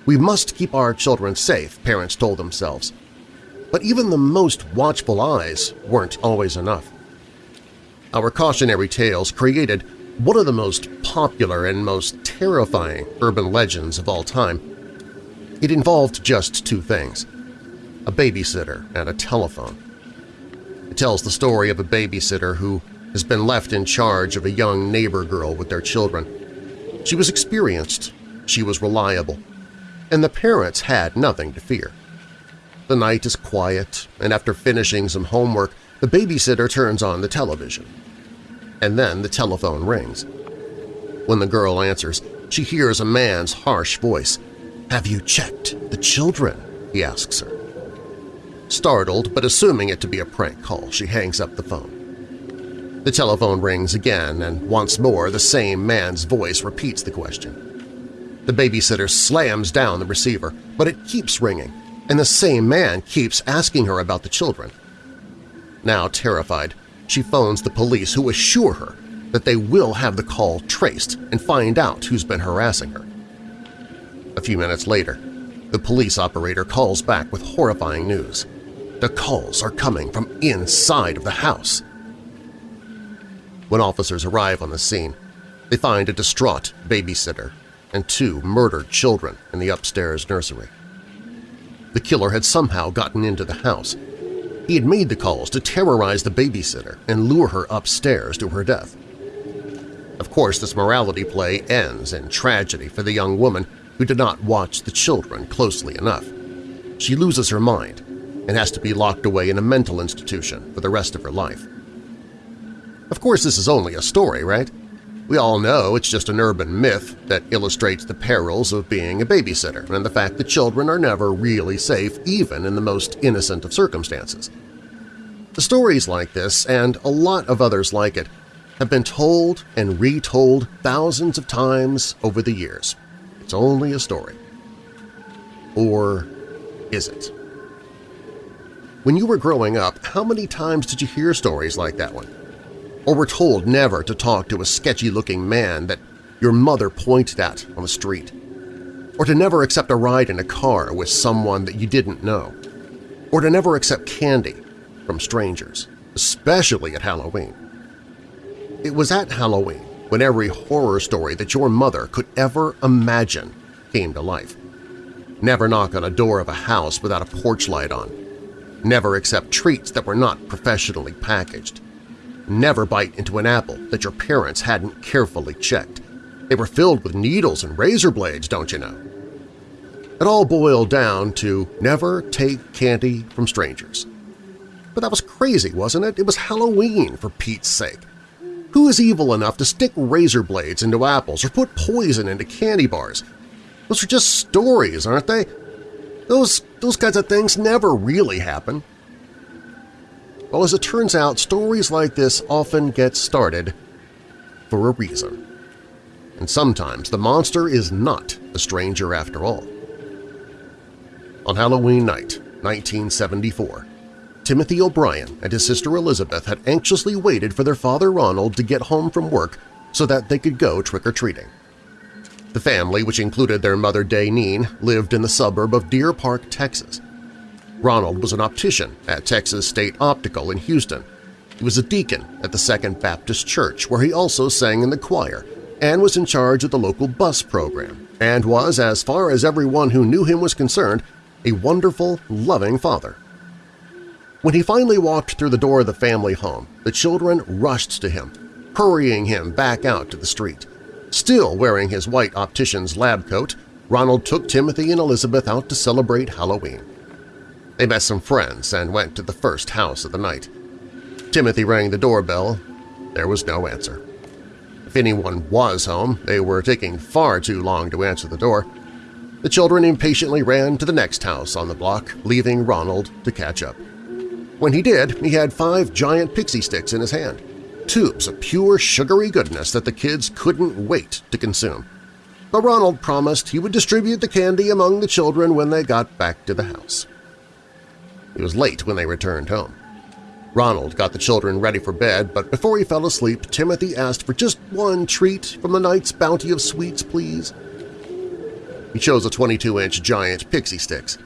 We must keep our children safe, parents told themselves. But even the most watchful eyes weren't always enough. Our cautionary tales created one of the most popular and most terrifying urban legends of all time. It involved just two things – a babysitter and a telephone. It tells the story of a babysitter who has been left in charge of a young neighbor girl with their children. She was experienced, she was reliable, and the parents had nothing to fear. The night is quiet, and after finishing some homework, the babysitter turns on the television. And then the telephone rings. When the girl answers, she hears a man's harsh voice, Have you checked the children? he asks her. Startled, but assuming it to be a prank call, she hangs up the phone. The telephone rings again, and once more the same man's voice repeats the question. The babysitter slams down the receiver, but it keeps ringing, and the same man keeps asking her about the children. Now terrified, she phones the police who assure her that they will have the call traced and find out who's been harassing her. A few minutes later, the police operator calls back with horrifying news. The calls are coming from inside of the house. When officers arrive on the scene, they find a distraught babysitter and two murdered children in the upstairs nursery. The killer had somehow gotten into the house. He had made the calls to terrorize the babysitter and lure her upstairs to her death. Of course, this morality play ends in tragedy for the young woman who did not watch the children closely enough. She loses her mind and has to be locked away in a mental institution for the rest of her life. Of course, this is only a story, right? We all know it's just an urban myth that illustrates the perils of being a babysitter and the fact that children are never really safe even in the most innocent of circumstances. The stories like this, and a lot of others like it, have been told and retold thousands of times over the years. It's only a story. Or is it? When you were growing up, how many times did you hear stories like that one? Or were told never to talk to a sketchy-looking man that your mother pointed at on the street, or to never accept a ride in a car with someone that you didn't know, or to never accept candy from strangers, especially at Halloween. It was at Halloween when every horror story that your mother could ever imagine came to life. Never knock on a door of a house without a porch light on. Never accept treats that were not professionally packaged Never bite into an apple that your parents hadn't carefully checked. They were filled with needles and razor blades, don't you know? It all boiled down to never take candy from strangers. But that was crazy, wasn't it? It was Halloween, for Pete's sake. Who is evil enough to stick razor blades into apples or put poison into candy bars? Those are just stories, aren't they? Those, those kinds of things never really happen. Well, as it turns out, stories like this often get started for a reason. And sometimes the monster is not a stranger after all. On Halloween night, 1974, Timothy O'Bryan and his sister Elizabeth had anxiously waited for their father Ronald to get home from work so that they could go trick-or-treating. The family, which included their mother Daynene, lived in the suburb of Deer Park, Texas. Ronald was an optician at Texas State Optical in Houston. He was a deacon at the Second Baptist Church where he also sang in the choir and was in charge of the local bus program and was, as far as everyone who knew him was concerned, a wonderful, loving father. When he finally walked through the door of the family home, the children rushed to him, hurrying him back out to the street. Still wearing his white optician's lab coat, Ronald took Timothy and Elizabeth out to celebrate Halloween. They met some friends and went to the first house of the night. Timothy rang the doorbell. There was no answer. If anyone was home, they were taking far too long to answer the door. The children impatiently ran to the next house on the block, leaving Ronald to catch up. When he did, he had five giant pixie sticks in his hand, tubes of pure sugary goodness that the kids couldn't wait to consume. But Ronald promised he would distribute the candy among the children when they got back to the house. It was late when they returned home. Ronald got the children ready for bed, but before he fell asleep, Timothy asked for just one treat from the night's bounty of sweets, please. He chose a 22-inch giant pixie sticks.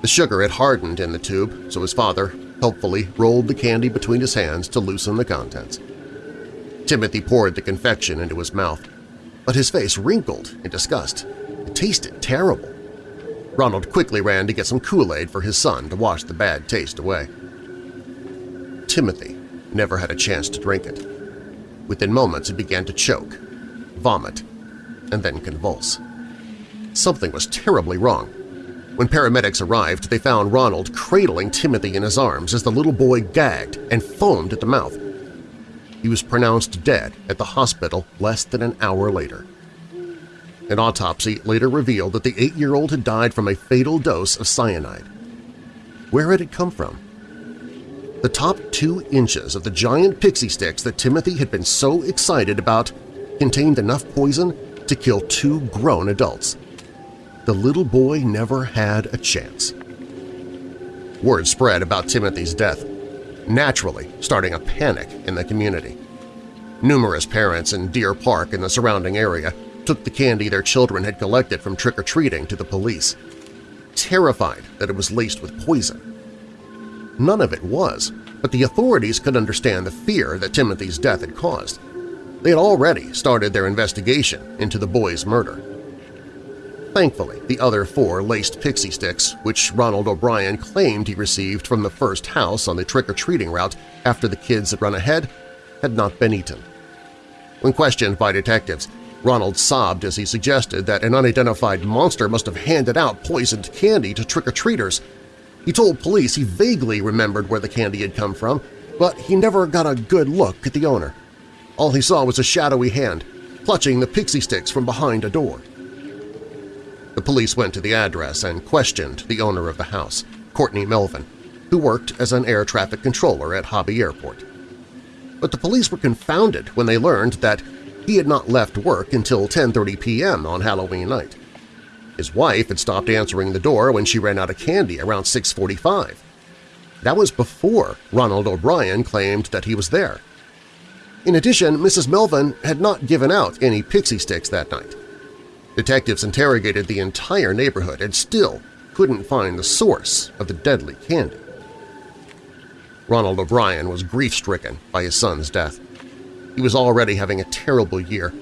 The sugar had hardened in the tube, so his father helpfully rolled the candy between his hands to loosen the contents. Timothy poured the confection into his mouth, but his face wrinkled in disgust. It tasted terrible. Ronald quickly ran to get some Kool-Aid for his son to wash the bad taste away. Timothy never had a chance to drink it. Within moments he began to choke, vomit, and then convulse. Something was terribly wrong. When paramedics arrived, they found Ronald cradling Timothy in his arms as the little boy gagged and foamed at the mouth. He was pronounced dead at the hospital less than an hour later. An autopsy later revealed that the eight-year-old had died from a fatal dose of cyanide. Where had it come from? The top two inches of the giant pixie sticks that Timothy had been so excited about contained enough poison to kill two grown adults. The little boy never had a chance. Word spread about Timothy's death, naturally starting a panic in the community. Numerous parents in Deer Park and the surrounding area took the candy their children had collected from trick-or-treating to the police, terrified that it was laced with poison. None of it was, but the authorities could understand the fear that Timothy's death had caused. They had already started their investigation into the boy's murder. Thankfully, the other four laced pixie sticks, which Ronald O'Bryan claimed he received from the first house on the trick-or-treating route after the kids had run ahead, had not been eaten. When questioned by detectives, Ronald sobbed as he suggested that an unidentified monster must have handed out poisoned candy to trick-or-treaters. He told police he vaguely remembered where the candy had come from, but he never got a good look at the owner. All he saw was a shadowy hand, clutching the pixie sticks from behind a door. The police went to the address and questioned the owner of the house, Courtney Melvin, who worked as an air traffic controller at Hobby Airport. But the police were confounded when they learned that he had not left work until 10.30 p.m. on Halloween night. His wife had stopped answering the door when she ran out of candy around 6.45. That was before Ronald O'Bryan claimed that he was there. In addition, Mrs. Melvin had not given out any pixie sticks that night. Detectives interrogated the entire neighborhood and still couldn't find the source of the deadly candy. Ronald O'Bryan was grief-stricken by his son's death. He was already having a terrible year,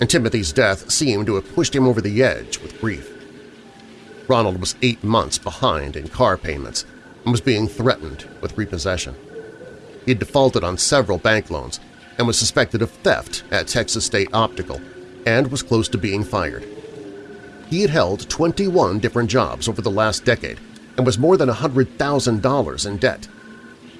and Timothy's death seemed to have pushed him over the edge with grief. Ronald was eight months behind in car payments and was being threatened with repossession. He had defaulted on several bank loans and was suspected of theft at Texas State Optical and was close to being fired. He had held 21 different jobs over the last decade and was more than $100,000 in debt.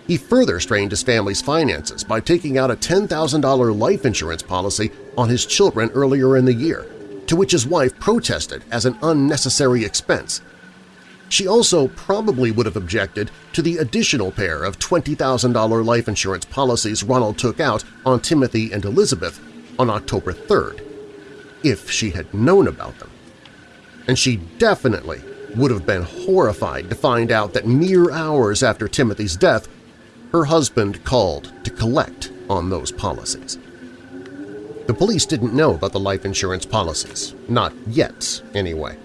He further strained his family's finances by taking out a $10,000 life insurance policy on his children earlier in the year, to which his wife protested as an unnecessary expense. She also probably would have objected to the additional pair of $20,000 life insurance policies Ronald took out on Timothy and Elizabeth on October 3rd, if she had known about them. And she definitely would have been horrified to find out that mere hours after Timothy's death, her husband called to collect on those policies. The police didn't know about the life insurance policies, not yet anyway,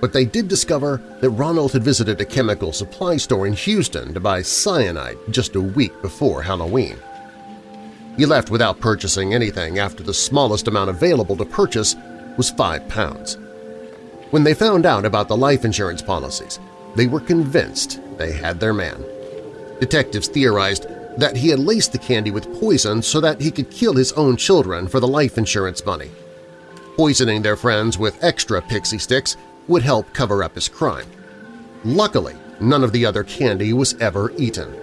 but they did discover that Ronald had visited a chemical supply store in Houston to buy cyanide just a week before Halloween. He left without purchasing anything after the smallest amount available to purchase was five pounds. When they found out about the life insurance policies, they were convinced they had their man. Detectives theorized that he had laced the candy with poison so that he could kill his own children for the life insurance money. Poisoning their friends with extra pixie sticks would help cover up his crime. Luckily, none of the other candy was ever eaten.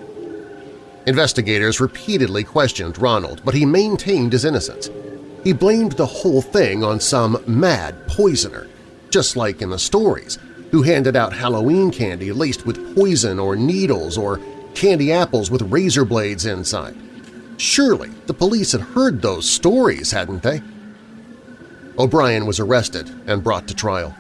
Investigators repeatedly questioned Ronald, but he maintained his innocence. He blamed the whole thing on some mad poisoner, just like in the stories, who handed out Halloween candy laced with poison or needles or candy apples with razor blades inside. Surely the police had heard those stories, hadn't they? O'Bryan was arrested and brought to trial.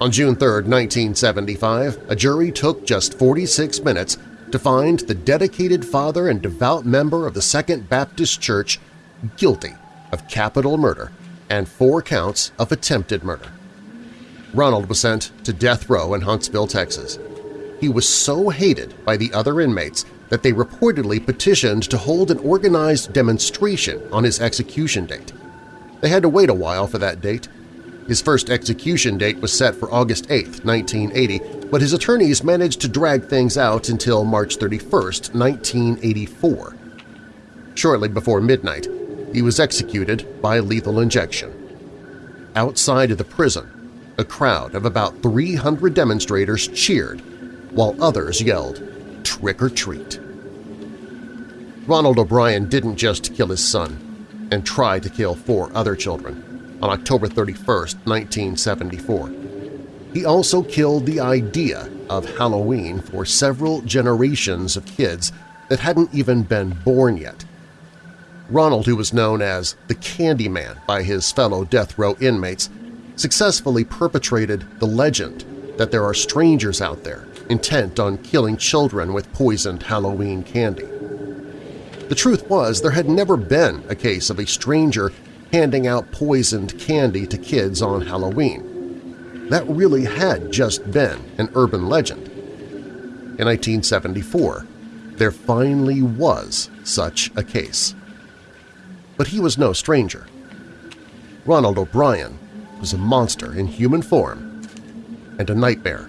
On June 3, 1975, a jury took just 46 minutes to find the dedicated father and devout member of the Second Baptist Church guilty of capital murder and four counts of attempted murder. Ronald was sent to death row in Huntsville, Texas. He was so hated by the other inmates that they reportedly petitioned to hold an organized demonstration on his execution date. They had to wait a while for that date. His first execution date was set for August 8, 1980, but his attorneys managed to drag things out until March 31, 1984. Shortly before midnight, he was executed by lethal injection. Outside of the prison, a crowd of about 300 demonstrators cheered while others yelled, "Trick or treat!" Ronald O'Bryan didn't just kill his son and try to kill four other children. on October 31, 1974. He also killed the idea of Halloween for several generations of kids that hadn't even been born yet. Ronald, who was known as the Candyman by his fellow death row inmates, successfully perpetrated the legend that there are strangers out there intent on killing children with poisoned Halloween candy. The truth was there had never been a case of a stranger handing out poisoned candy to kids on Halloween that really had just been an urban legend. In 1974, there finally was such a case. But he was no stranger. Ronald O'Bryan was a monster in human form and a nightmare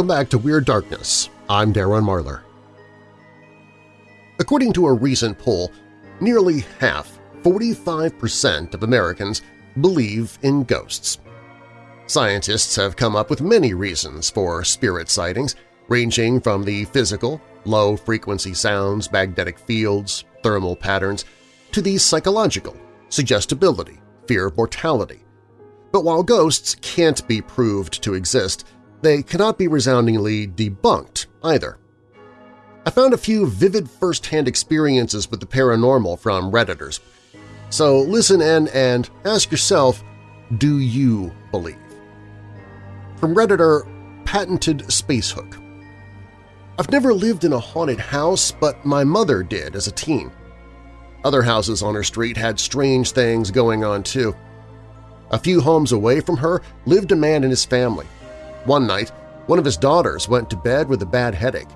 Welcome back to Weird Darkness. I'm Darren Marlar. According to a recent poll, nearly half, 45% of Americans believe in ghosts. Scientists have come up with many reasons for spirit sightings, ranging from the physical, low-frequency sounds, magnetic fields, thermal patterns, to the psychological, suggestibility, fear of mortality. But while ghosts can't be proved to exist, they cannot be resoundingly debunked either. I found a few vivid first-hand experiences with the paranormal from Redditors. So listen in and ask yourself, do you believe? From Redditor Patented Spacehook I've never lived in a haunted house, but my mother did as a teen. Other houses on her street had strange things going on too. A few homes away from her lived a man and his family. One night, one of his daughters went to bed with a bad headache.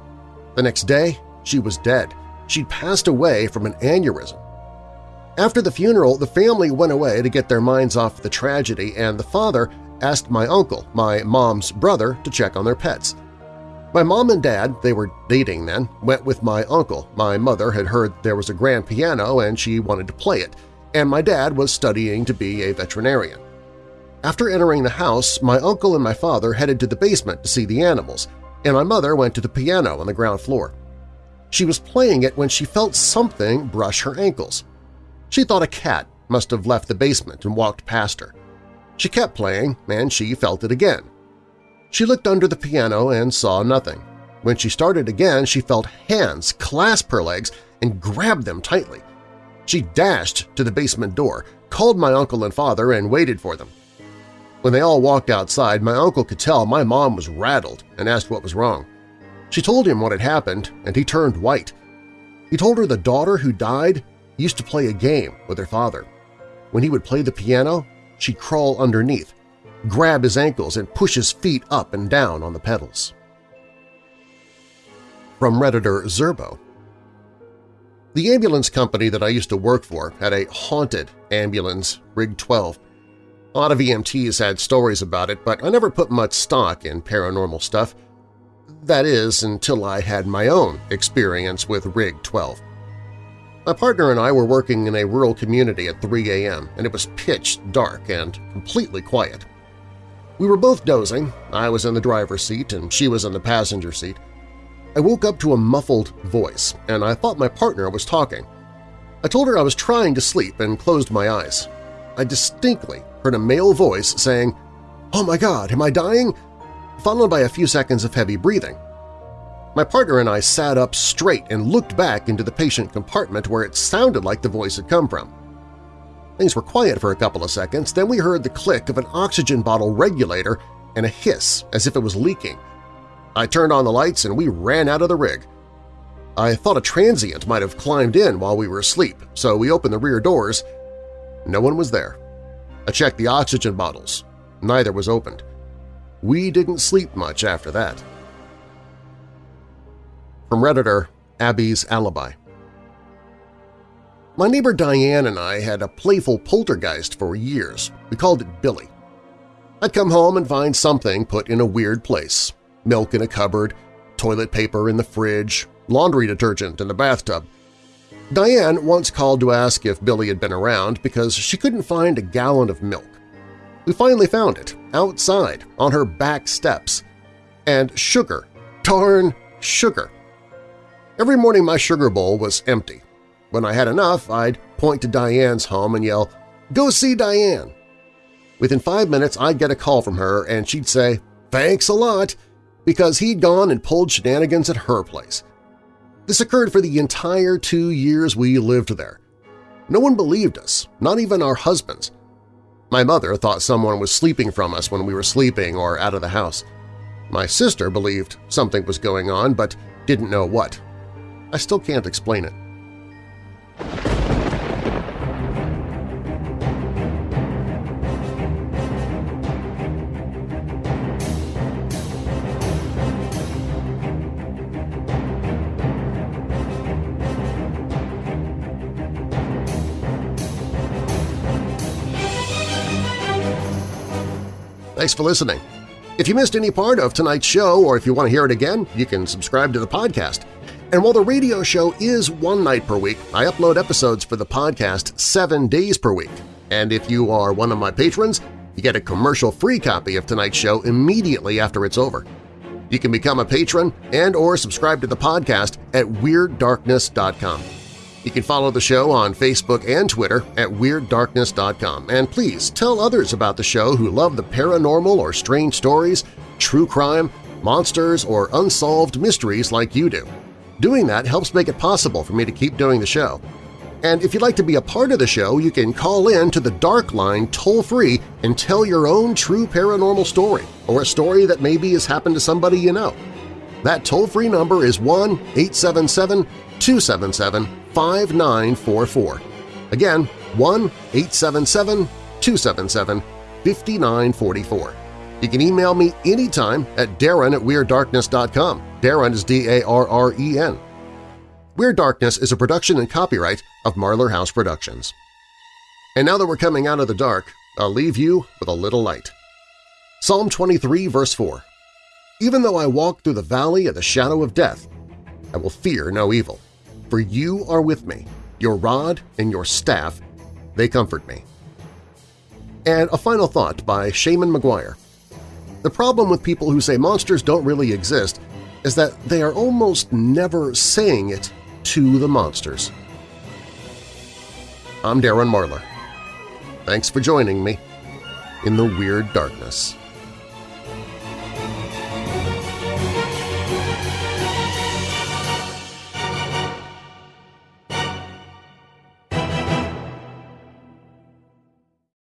The next day, she was dead. She'd passed away from an aneurysm. After the funeral, the family went away to get their minds off the tragedy and the father asked my uncle, my mom's brother, to check on their pets. My mom and dad, they were dating then, went with my uncle. My mother had heard there was a grand piano and she wanted to play it, and my dad was studying to be a veterinarian. After entering the house, my uncle and my father headed to the basement to see the animals, and my mother went to the piano on the ground floor. She was playing it when she felt something brush her ankles. She thought a cat must have left the basement and walked past her. She kept playing, and she felt it again. She looked under the piano and saw nothing. When she started again, she felt hands clasp her legs and grab them tightly. She dashed to the basement door, called my uncle and father, and waited for them. When they all walked outside, my uncle could tell my mom was rattled and asked what was wrong. She told him what had happened, and he turned white. He told her the daughter who died used to play a game with her father. When he would play the piano, she'd crawl underneath, grab his ankles, and push his feet up and down on the pedals. From Redditor Zerbo The ambulance company that I used to work for had a haunted ambulance, Rig 12. A lot of EMTs had stories about it, but I never put much stock in paranormal stuff. That is, until I had my own experience with Rig 12. My partner and I were working in a rural community at 3 a.m., and it was pitch dark and completely quiet. We were both dozing. I was in the driver's seat and she was in the passenger seat. I woke up to a muffled voice, and I thought my partner was talking. I told her I was trying to sleep and closed my eyes. I distinctly heard a male voice saying, "'Oh my God, am I dying?' followed by a few seconds of heavy breathing. My partner and I sat up straight and looked back into the patient compartment where it sounded like the voice had come from. Things were quiet for a couple of seconds, then we heard the click of an oxygen bottle regulator and a hiss as if it was leaking. I turned on the lights and we ran out of the rig. I thought a transient might have climbed in while we were asleep, so we opened the rear doors. No one was there. I checked the oxygen bottles. Neither was opened. We didn't sleep much after that. From Redditor, Abby's Alibi My neighbor Diane and I had a playful poltergeist for years. We called it Billy. I'd come home and find something put in a weird place – milk in a cupboard, toilet paper in the fridge, laundry detergent in the bathtub. Diane once called to ask if Billy had been around because she couldn't find a gallon of milk. We finally found it, outside, on her back steps. And sugar. Darn sugar. Every morning my sugar bowl was empty. When I had enough, I'd point to Diane's home and yell, Go see Diane! Within five minutes, I'd get a call from her and she'd say, Thanks a lot, because he'd gone and pulled shenanigans at her place. This occurred for the entire two years we lived there. No one believed us, not even our husbands. My mother thought someone was sleeping from us when we were sleeping or out of the house. My sister believed something was going on but didn't know what. I still can't explain it. Thanks for listening. If you missed any part of tonight's show or if you want to hear it again, you can subscribe to the podcast. And while the radio show is one night per week, I upload episodes for the podcast seven days per week. And if you are one of my patrons, you get a commercial-free copy of tonight's show immediately after it's over. You can become a patron and or subscribe to the podcast at WeirdDarkness.com. You can follow the show on Facebook and Twitter at WeirdDarkness.com, and please tell others about the show who love the paranormal or strange stories, true crime, monsters, or unsolved mysteries like you do. Doing that helps make it possible for me to keep doing the show. And if you'd like to be a part of the show, you can call in to the Dark Line toll-free and tell your own true paranormal story or a story that maybe has happened to somebody you know. That toll-free number is 1-877-277-5944. Again, 1-877-277-5944. You can email me anytime at darren at WeirdDarkness.com. Darren is D-A-R-R-E-N. Weird Darkness is a production and copyright of Marlar House Productions. And now that we're coming out of the dark, I'll leave you with a little light. Psalm 23, verse 4 Even though I walk through the valley of the shadow of death, I will fear no evil, for you are with me, your rod and your staff, they comfort me. And a final thought by Seanan McGuire. The problem with people who say monsters don't really exist is that they are almost never saying it to the monsters. I'm Darren Marlar. Thanks for joining me in the Weird Darkness.